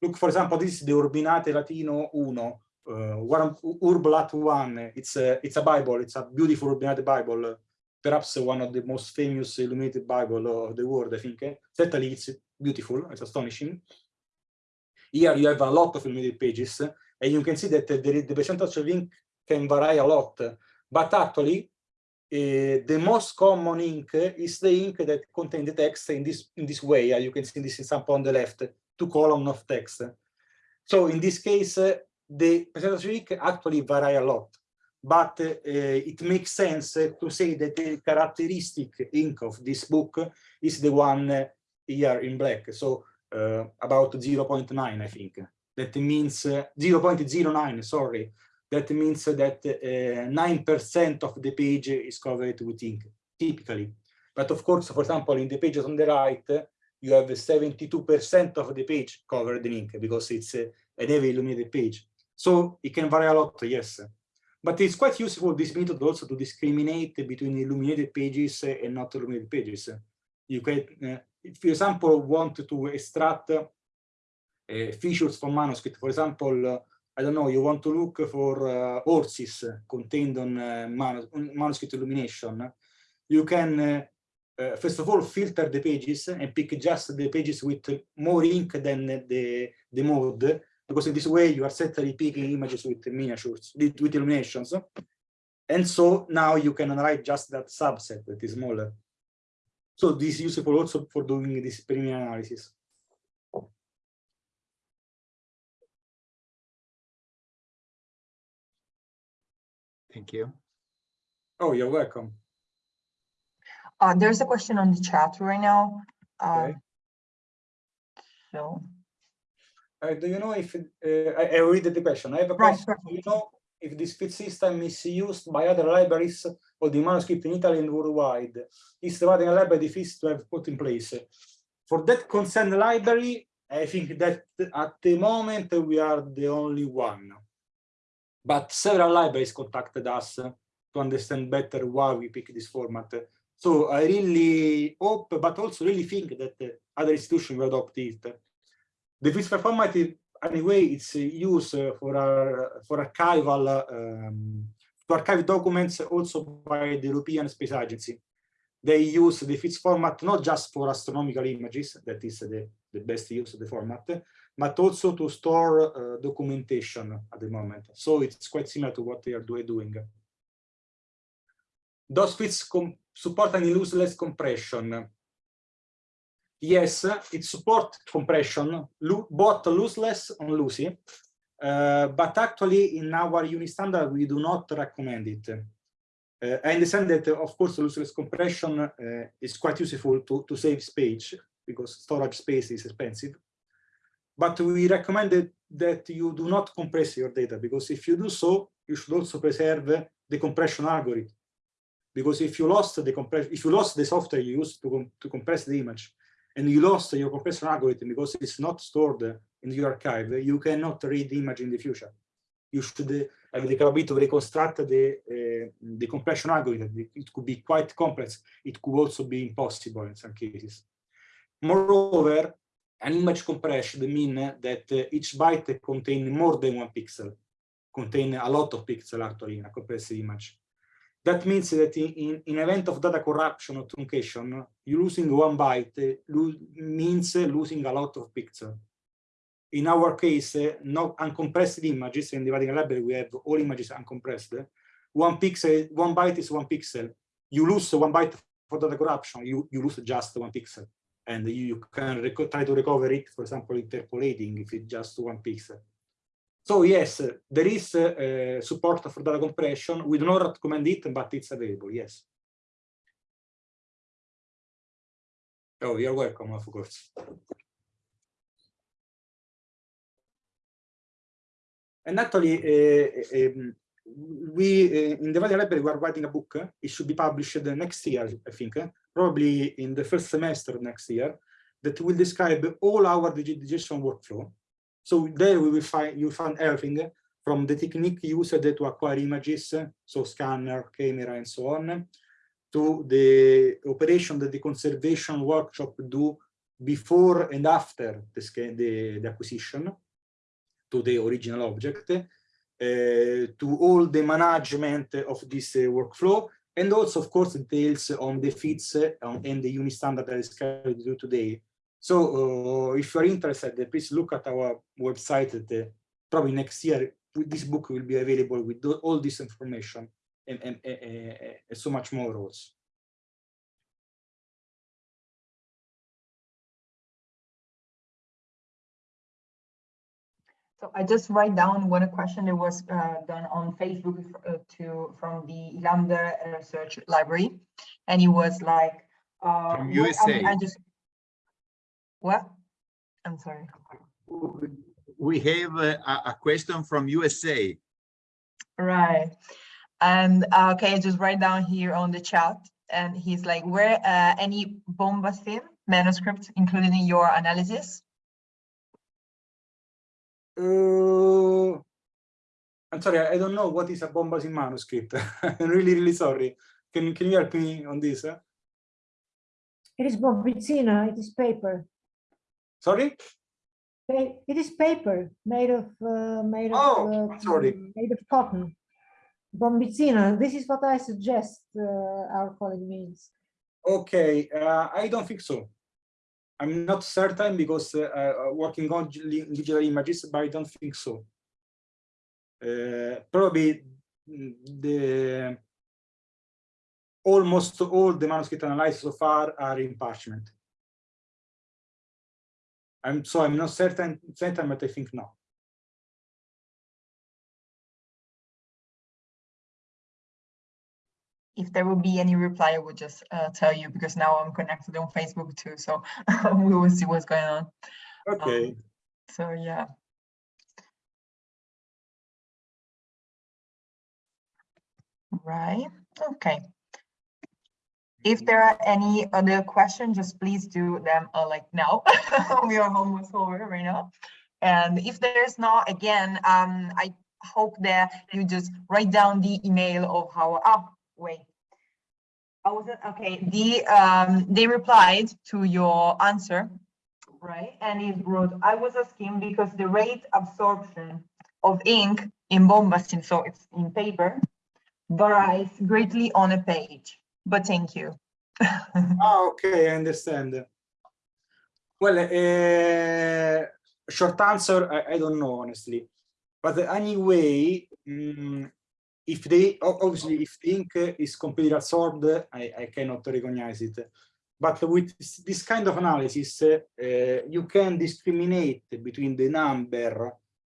S2: Look, for example, this is the Urbinate Latino 1. uh, one Urbalat one, it's a it's a Bible, it's a beautiful Urbinate Bible, perhaps one of the most famous illuminated Bible of the world, I think. Certainly it's beautiful, it's astonishing. Here you have a lot of illuminated pages, and you can see that the, the percentage of ink can vary a lot, but actually uh, the most common ink is the ink that contains the text in this in this way. Uh, you can see this example on the left, two columns of text. So in this case, uh, the percentage of ink actually vary a lot, but uh, it makes sense to say that the characteristic ink of this book is the one here in black. So about 0.9, I think. That means 0.09, sorry, that means that 9% uh, of the page is covered with ink, typically. But of course, for example, in the pages on the right, you have 72% of the page covered in ink because it's a, an heavy illuminated page. So it can vary a lot, yes. But it's quite useful, this method also to discriminate between illuminated pages and not illuminated pages. You can, uh, if you, example, want to extract uh, features from manuscript, for example, I don't know, you want to look for horses contained on uh, manus manuscript illumination, you can, uh, first of all, filter the pages and pick just the pages with more ink than the, the mode, because in this way you are certainly picking images with miniatures, with, illuminations. And so now you can write just that subset that is smaller. So this is useful also for doing this preliminary analysis.
S3: Thank you.
S2: Oh, you're welcome.
S1: Uh, there's a question on the chat right now. Uh,
S2: Okay.
S1: So,
S2: Uh, do you know if, uh, I, I read the question, I have a
S1: Right,
S2: question, do you know if this FITS system is used by other libraries or the manuscript in Italy and worldwide? Is the Vatican Library the to have put in place? For that concerned library, I think that at the moment we are the only one. But several libraries contacted us to understand better why we pick this format. So I really hope, but also really think that other institutions will adopt it. The physical format, anyway, it's used for our, for archival um, to archive documents also by the European Space Agency. They use the FITS format not just for astronomical images, that is the, the best use of the format, but also to store uh, documentation at the moment. So it's quite similar to what they are doing. Does FITS support any lossless compression? Yes, it supports compression, both lossless and lossy, uh, but actually in our Unistandard we do not recommend it. Uh, I understand that, of course, lossless compression uh, is quite useful to, to save space because storage space is expensive. But we recommend that you do not compress your data because if you do so, you should also preserve the compression algorithm. Because if you lost the compression, if you lost the software you used to, com to compress the image, and you lost your compression algorithm because it's not stored in your archive, you cannot read the image in the future. You should have the capability to reconstruct the, the eh, compression algorithm. It could be quite complex. It could also be impossible in some cases. Moreover, an image compression means that each byte contains more than one pixel, contain a lot of pixels actually in a compressed image. That means that in, in, in, event of data corruption or truncation, you losing one byte lo means losing a lot of pixels. In our case, no uncompressed images, in the Vatican library we have all images uncompressed. One pixel, one byte is one pixel. You lose one byte for data corruption, you, you lose just one pixel. And you, you can try to recover it, for example, interpolating if it's just one pixel. So yes, there is uh, support for data compression. We do not recommend it, but it's available, yes. Oh, you're welcome, of course. And actually, we in the Vatican Library we are writing a book. It should be published next year, I think, probably in the first semester next year, that will describe all our digitization workflow so there we will find you find everything from the technique used to acquire images, so scanner, camera, and so on, to the operation that the conservation workshop do before and after the, the, the acquisition to the original object, uh, to all the management of this uh, workflow, and also, of course, details on the FITS uh, and the unit standard that is carried do today. So if you're interested, please look at our website. Probably next year, this book will be available with all this information and, and, and, and so much more also.
S1: So I just write down one question that was uh, done on Facebook uh, to from the Ilander Research Library, and it was like uh,
S3: From
S1: what- I
S3: USA.
S1: I just what? I'm sorry.
S3: We have a, a- question from USA.
S1: Right. And uh, okay, I just write down here on the chat, and he's like, were uh, any Bombastin manuscripts included in your analysis?
S2: Uh, I'm sorry, I don't know what is a Bombasi manuscript. I'm really, really sorry. Can, can you help me on this? eh?
S4: It is bombicina, it is paper.
S2: Sorry?
S4: It is paper made of, uh, made of.
S2: Oh,
S4: uh,
S2: sorry.
S4: Made of cotton. Bombicina, this is what I suggest uh, our colleague means.
S2: Okay, uh, I don't think so. I'm not certain because uh, uh, working on digital images, but I don't think so. Uh, probably mm, the almost all the manuscript analyzed so far are in parchment. I'm so I'm not certain, certain, but I think no.
S1: If there will be any reply, I will just uh, tell you because now I'm connected on Facebook too, so we will see what's going on.
S2: Okay.
S1: So yeah. Right, okay. If there are any other questions, just please do them uh, like now. We are almost over right now. And if there's not, again, um, I hope that you just write down the email of our oh, wait. I wasn't, okay, the, um, they replied to your answer right? And it wrote, I was asking because the rate absorption of ink in Bombastin, so it's in paper, varies greatly on a page, but thank you.
S2: Ah, okay, I understand. Well, uh, short answer, I, I don't know, honestly. But anyway, mm, if they, obviously, if the ink is completely absorbed, I, I cannot recognize it. But with this- kind of analysis, uh, you can discriminate between the number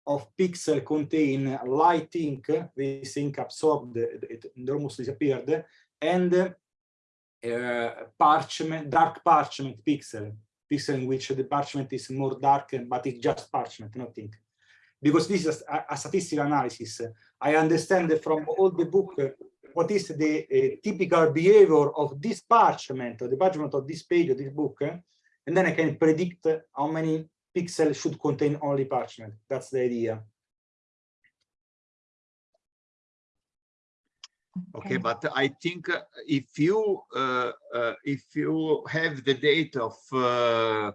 S2: of pixel contain light ink, this ink absorbed, it almost disappeared, and uh, parchment, dark parchment pixel, pixel in which the parchment is more dark, but it's just parchment, not ink. Because this is a, a statistical analysis. I understand from all the book what is the uh, typical behavior of this parchment, or the parchment of this page of this book, and then I can predict how many pixels should contain only parchment. That's the idea.
S3: Okay, but I think uh, if you uh, uh, if you have the date of uh,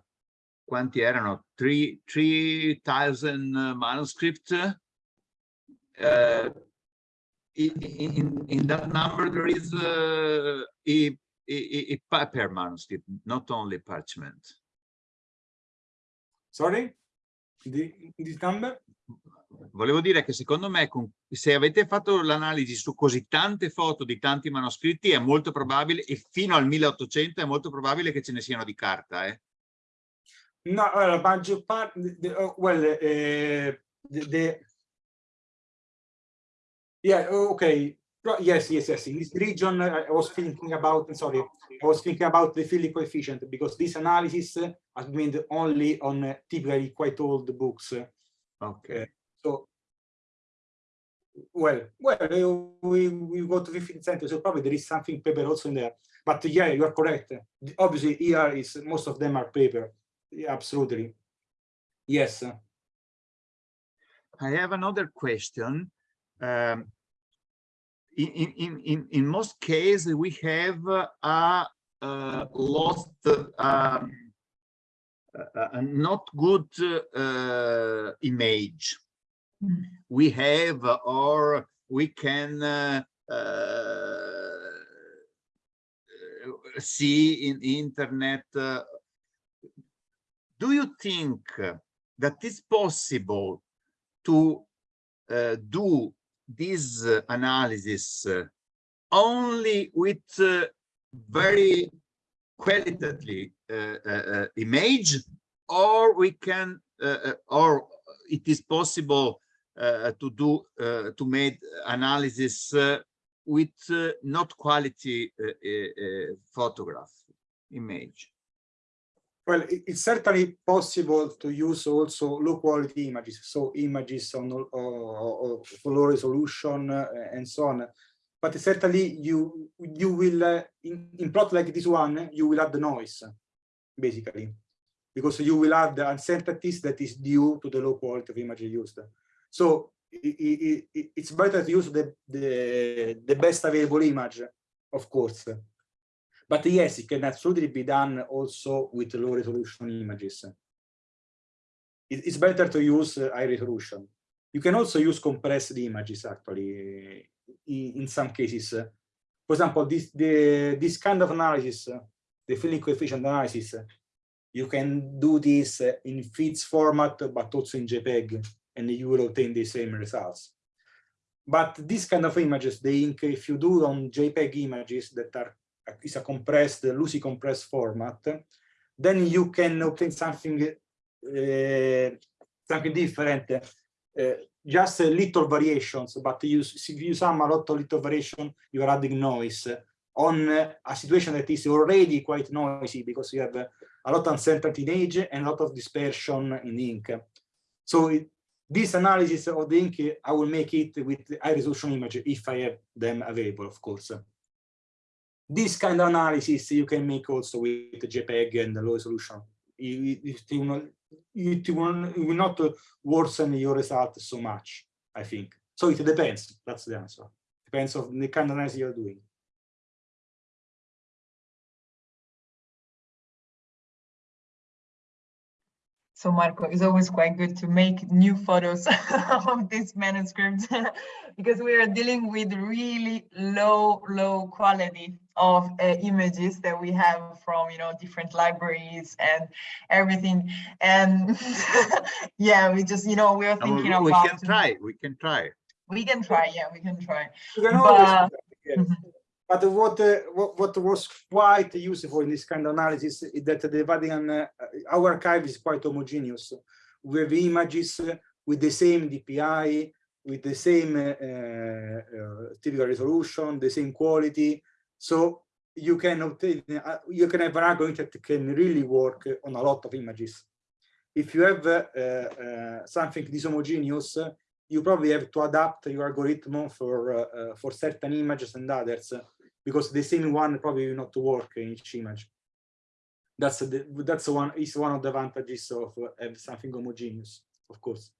S3: quanti erano three three thousand uh, manuscript, uh, in, in that number there is uh, a, a a paper manuscript, not only parchment.
S2: Sorry? The, this number?
S3: Volevo dire che secondo me se avete fatto l'analisi su così tante foto di tanti manoscritti è molto probabile e fino al 1800 è molto probabile che ce ne siano di carta. Eh?
S2: No, well, maggior parte, the, oh, well, uh, the, the, yeah, okay, yes, yes, yes. In this region, I was thinking about, sorry, I was thinking about the filling coefficient because this analysis has been only on uh, typically quite old books.
S3: Ok.
S2: So, well, well, uh, we we go to 15th century, so probably there is something paper also in there. But yeah, you are correct. Obviously, here is most of them are paper. Absolutely. Yes.
S3: I have another question. Um, in, in, in, in, most cases, we have a lost, um, a, not good uh, image. We have or we can uh, uh, see in internet. uh, do you think that it's possible to uh, do this uh, analysis uh, only with uh, very qualitatively uh, uh, image or we can or it is possible to do to make analysis with not quality photograph image
S2: Well, it's certainly possible to use also low quality images, so images on or, or low resolution uh, and so on. But certainly you you will uh, in, in plot like this one you will add the noise basically because you will add the uncertainties that is due to the low quality of image used. So i- i- i- it's better to use the, the the best available image, of course. But yes, it can absolutely be done also with low resolution images. It's better to use uh, high resolution. You can also use compressed images actually in, some cases. For example, this the this kind of analysis, uh, the filling coefficient analysis, uh, you can do this in FITS format, but also in JPEG, and you will obtain the same results. But this kind of images, they inc- if you do on JPEG images that are is a compressed, lossy compressed format, then you can obtain something uh, something different, uh, just little variations, but you, if you sum a lot of little variation, you are adding noise on a situation that is already quite noisy because you have a lot of uncertainty in age and a lot of dispersion in ink. So it, this analysis of the ink, I will make it with high resolution image if I have them available, of course. This kind of analysis you can make also with JPEG and low resolution. It, it, will, it will, it will not worsen your result so much, I think. So it depends. That's the answer. Depends on the kind of analysis you're doing.
S1: So Marco, it's always quite good to make new photos of this manuscript because we are dealing with really low, low quality of uh, images that we have from, you know, different libraries and everything. And yeah, we just, you know, we are
S3: And
S1: thinking
S3: we, we
S1: about.
S3: can try we can try
S1: We can try, yeah, we can try.
S2: You can
S1: But-
S2: do.
S1: Mhm.
S2: But what, uh, what what was quite useful in this kind of analysis is that the Vatican, uh, our archive is quite homogeneous. We have images uh, with the same DPI, with the same uh, uh, typical resolution, the same quality. So you can obtain, uh, you can have an algorithm that can really work on a lot of images. If you have uh, uh, something dishomogeneous, you probably have to adapt your algorithm for uh, uh, for certain images and others because the same one probably will not work in each image. That's the that's one is one of the advantages of something homogeneous, of course.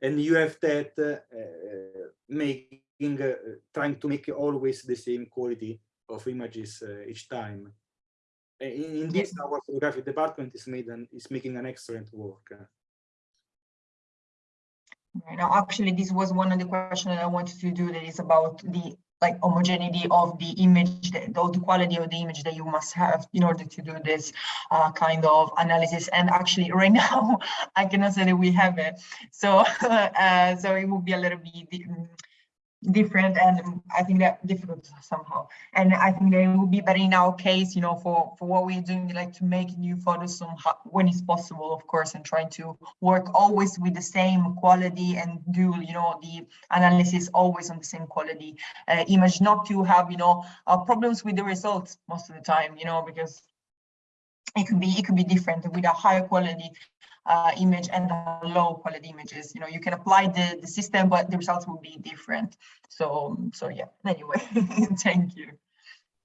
S2: And you have that uh, making uh, trying to make always the same quality of images uh, each time. In, in this, our photographic department is made an, is making an excellent work.
S1: Right now, actually, this was one of the questions that I wanted to do that is about the like homogeneity of the image, or the quality of the image that you must have in order to do this uh, kind of analysis. And actually, right now, I cannot say that we have it. So, uh, so it will be a little bit mm, different, and I think that difficult somehow. And I think it would be better in our case, you know, for for what we're doing, like to make new photos somehow when it's possible, of course, and trying to work always with the same quality and do you know the analysis always on the same quality uh, image not to have you know uh, problems with the results most of the time you know because it could be it could be different with a higher quality uh, image and low quality images you know you can apply the the system but the results will be different so so yeah anyway thank you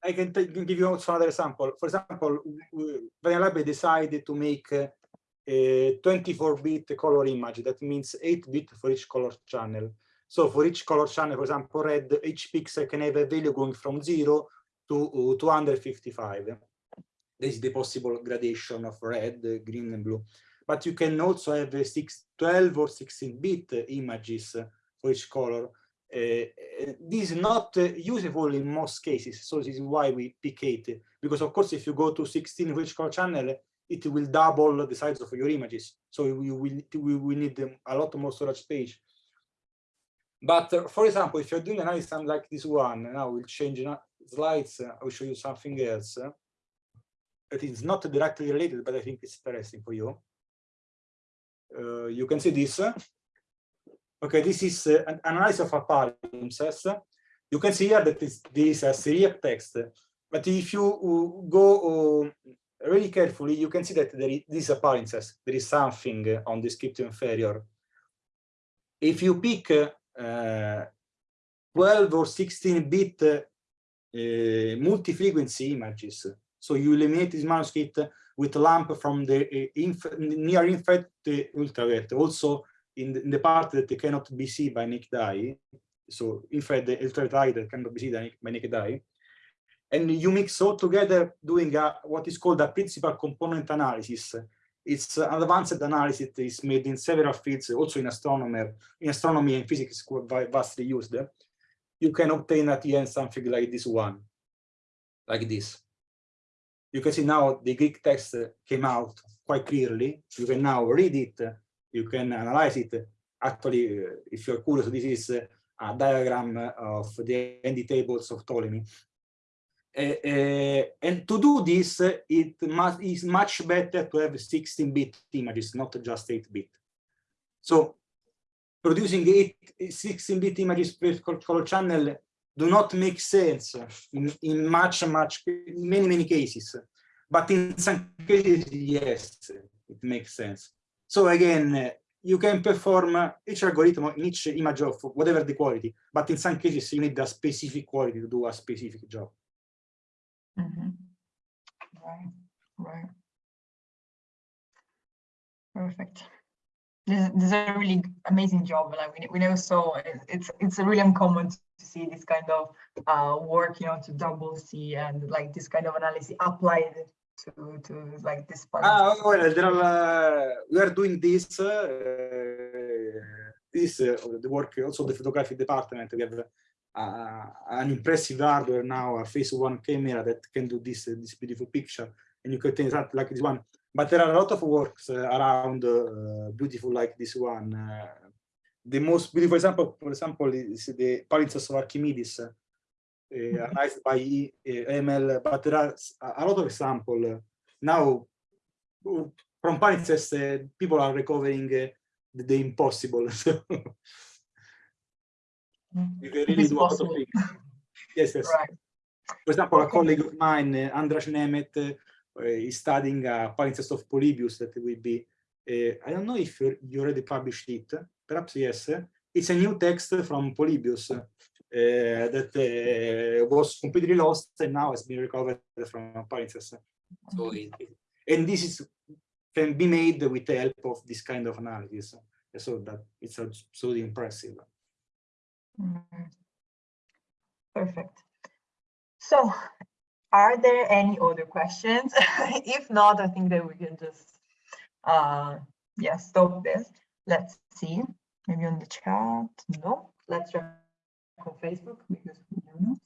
S2: I can, give you also another example. For example, Vanillab decided to make a 24-bit color image. That means 8-bit for each color channel. So for each color channel, for example, red, each pixel can have a value going from 0 to uh, 255. This is the possible gradation of red, green, and blue. But you can also have a 6, 12 or 16 bit images for each color. Uh, this is not uh, useful in most cases, so this is why we pick 8. Because of course, if you go to 16 rich color channel, it will double the size of your images. So we will, we will need a lot more storage space. But uh, for example, if you're doing an analysis like this one, now we'll change slides, uh, I will show you something else. It is not directly related, but I think it's interesting for you. Uh, you can see this. Okay, this is uh, an analysis of a palimpsest. You can see here that this, this is a Syriac text. But if you uh, go really carefully, you can see that there is, this is palimpsest. There is something on the script inferior. If you pick uh, 12 or 16 bit uh, multi-frequency images, so you eliminate this manuscript with lamp from the uh, inf near infrared to ultraviolet, also in the, in the, part that cannot be seen by naked eye. So infrared ultraviolet eye that cannot be seen by naked eye. And you mix all together doing a, what is called a principal component analysis. It's an advanced analysis that is made in several fields, also in astronomy, in astronomy and physics vastly used. You can obtain at the end something like this one, like this you can see now the Greek text uh, came out quite clearly. You can now read it. Uh, you can analyze it. Actually, uh, if you're curious, this is a diagram of the Handy tables of Ptolemy. Uh, uh, and to do this, it must, is much better to have 16-bit images, not just 8-bit. So producing 16-bit images per color channel do not make sense in, in much, much, many, many cases. But in some cases, yes, it makes sense. So again, you can perform each algorithm in each image of whatever the quality, but in some cases, you need a specific quality to do a specific job.
S1: Mm -hmm. Right, right. Perfect this, is a really amazing job. Like we, we know so it's it's really uncommon to see this kind of uh, work, you know, to double see and like this kind of analysis applied to to like this part.
S2: Ah, well, there are, uh, we are doing this. Uh, this uh, the work also the photography department. We have uh, an impressive hardware now, a phase one camera that can do this this beautiful picture, and you can take that like this one but there are a lot of works uh, around uh, beautiful like this one. Uh, the most beautiful example, for example, is the palimpsest of Archimedes, uh, analyzed by uh, ML, but there are a lot of examples. Uh, now, from palimpsest, people are recovering the, the impossible. You can really do a lot of things. Yes, yes. Right. For example, a colleague of mine, András Németh, is studying a palimpsest of Polybius that will be, I don't know if you already published it, perhaps yes. It's a new text from Polybius uh, that uh, was completely lost and now has been recovered from palimpsest. So, it, and this is can be made with the help of this kind of analysis. So that it's absolutely impressive.
S1: Mm -hmm. Perfect. So are there any other questions? if not, I think that we can just, uh, yeah, stop this. Let's see, maybe on the chat. No, let's check on Facebook because we don't know.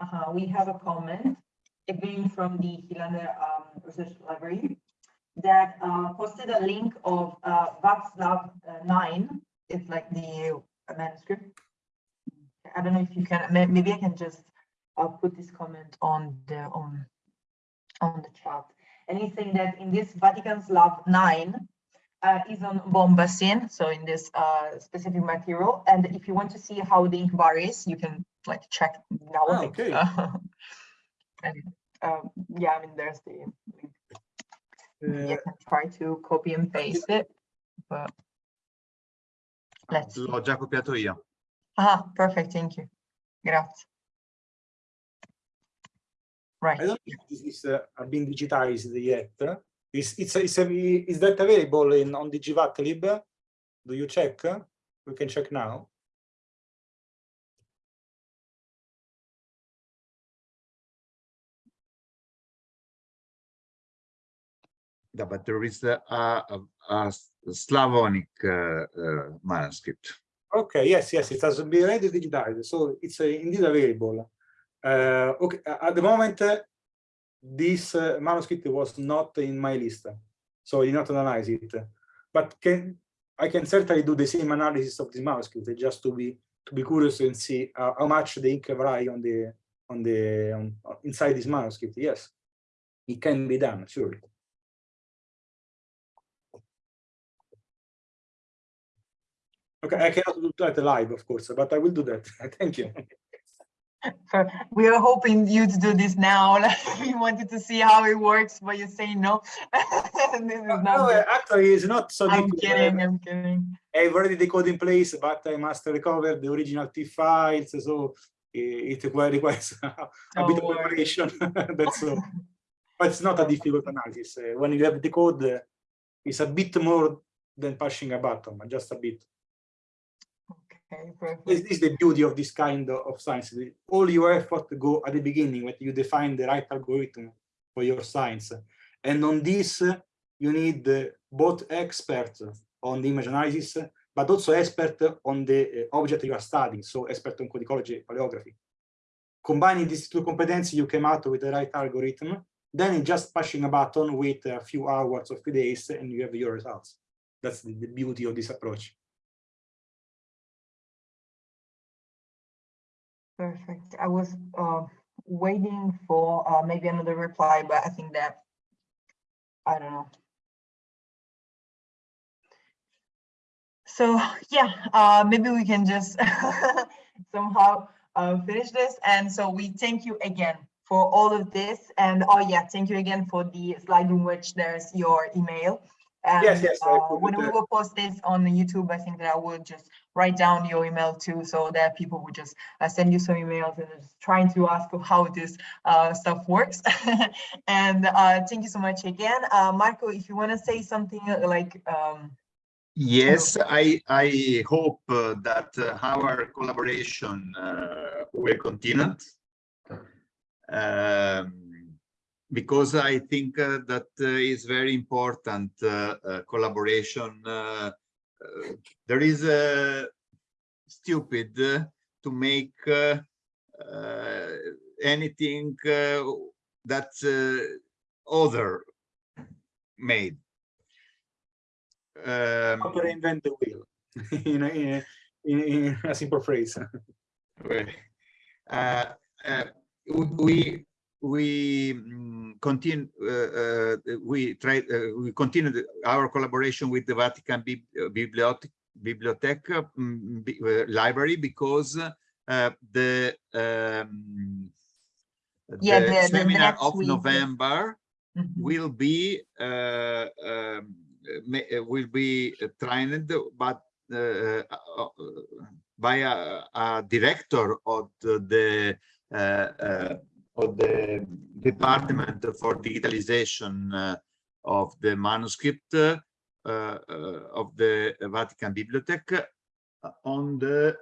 S1: Uh -huh. We have a comment again from the Philander um, Research Library that uh, posted a link of uh, Vat. Slav uh, 9. It's like the manuscript. I don't know if you can, maybe I can just I'll put this comment on the on on the chat. Anything that in this Vatican Slav 9 uh, is on bombacin, so in this uh, specific material. And if you want to see how the ink varies, you can like check now.
S2: Oh, okay.
S1: and um, yeah, I mean, there's the. Uh, you can try to copy and paste it, but let's.
S3: L'ho già copiato io.
S1: Ah, perfect. Thank you. Grazie. Right.
S2: I don't know if this is uh, been digitized yet. Is it's it's a, is that available in on DigiVatlib? Do you check? We can check now.
S3: Yeah, but there is a, a, a, a Slavonic uh, uh, manuscript.
S2: Okay, yes, yes, it has been already digitized, so it's uh, indeed available. Uh, okay, at the moment, uh, this uh, manuscript was not in my list, so I did not analyze it. But can I can certainly do the same analysis of this manuscript just to be to be curious and see how much the ink vary on the on the inside this manuscript. Yes, it can be done, surely. Okay, I cannot do that live, of course, but I will do that. Thank you.
S1: So we are hoping you to do this now. We wanted to see how it works, but you're saying no. This is not
S2: No, actually, it's not so
S1: I'm
S2: difficult.
S1: kidding, I'm kidding.
S2: I have already the code in place, but I must recover the original TIFF files, so it requires a bit of preparation. That's all. But it's not a difficult analysis. Uh, When you have the code, uh, it's a bit more than pushing a button, just a bit.
S1: Okay.
S2: This is the beauty of this kind of science. All your effort go at the beginning when you define the right algorithm for your science. And on this, you need both experts on the image analysis, but also expert on the uh, object you are studying, so expert on codicology, paleography. Combining these two competencies, you came out with the right algorithm. Then just pushing a button, wait a few hours or few days, and you have your results. That's the beauty of this approach.
S1: Perfect. I was uh, waiting for uh, maybe another reply, but I think that, I don't know. So yeah, uh, maybe we can just somehow uh, finish this. And so we thank you again for all of this. And oh yeah, thank you again for the slide in which there's your email. And
S2: Yes, yes,
S1: uh, when we will post this on the YouTube, I think that I will just write down your email too, so that people would just uh, send you some emails and trying to ask how this uh, stuff works. and uh, thank you so much again. Uh, Marco, if you want to say something uh, like, um,
S3: Yes, I, I hope uh, that uh, our collaboration uh, will continue. Um, because I think uh, that is very important collaboration. There is a stupid uh, to make uh, uh, anything uh, that uh, other made. Um,
S2: Not to reinvent the wheel, in, a, in, a, in a simple phrase.
S3: Uh, uh, we we mm, continue uh, uh, we try uh, we continue our collaboration with the Vatican Bib Bibliothèque Bibliothèque mm, uh, Library because uh, the um,
S1: Yeah,
S3: the
S1: the- the- the
S3: seminar
S1: next
S3: of
S1: week.
S3: November
S1: mhm.
S3: will be uh, um, uh, will be uh, trained but uh, uh, by a, a director of the uh, uh, of the department for digitalization uh, of the manuscript uh, uh, of the Vatican Bibliothèque on the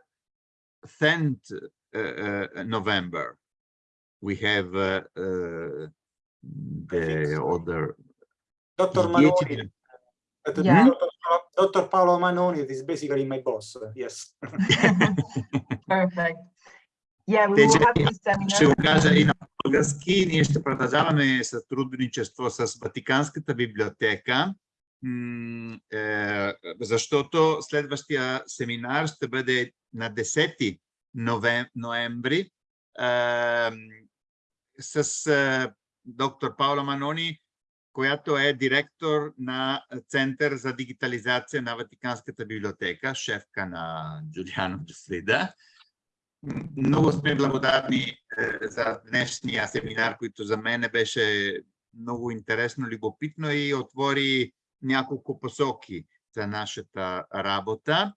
S3: 10th uh, uh, November. We have uh, uh, the
S2: so.
S3: other
S2: Dr. Manoni,
S1: Yeah.
S2: Dr. Dr. Paola Manoni is basically my boss. Yes.
S1: Perfect. Yeah,
S3: Те, че
S1: this
S3: Ще го
S1: seminar.
S3: кажа и на български. Ние ще продължаваме сътрудничество с Ватиканската библиотека, е, защото следващия семинар ще бъде на 10 новем- ноември с е, доктор Паула Манони, която е директор на Център за дигитализация на Ватиканската библиотека, шефка на Джулиано Джуфрида. Много сме благодарни е, за днешния семинар, който за мен беше много интересно, любопитно и отвори няколко посоки за нашата работа.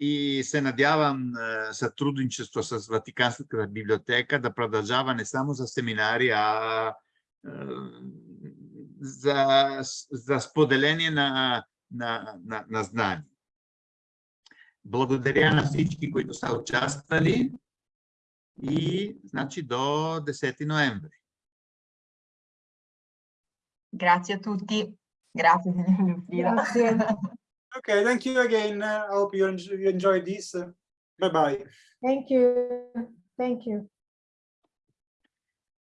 S3: И се надявам е, сътрудничество с Ватиканската библиотека да продължава не само за семинари, а е, за, за споделение на, на, на, на знания. Благодаря на всички, които са участвали и значи до 10 ноември.
S1: Grazie a tutti. Grazie, signor Lucia.
S4: Grazie.
S2: Okay, thank you again. Uh, I hope you enjoy, you enjoyed this. Bye bye.
S4: Thank you. Thank you.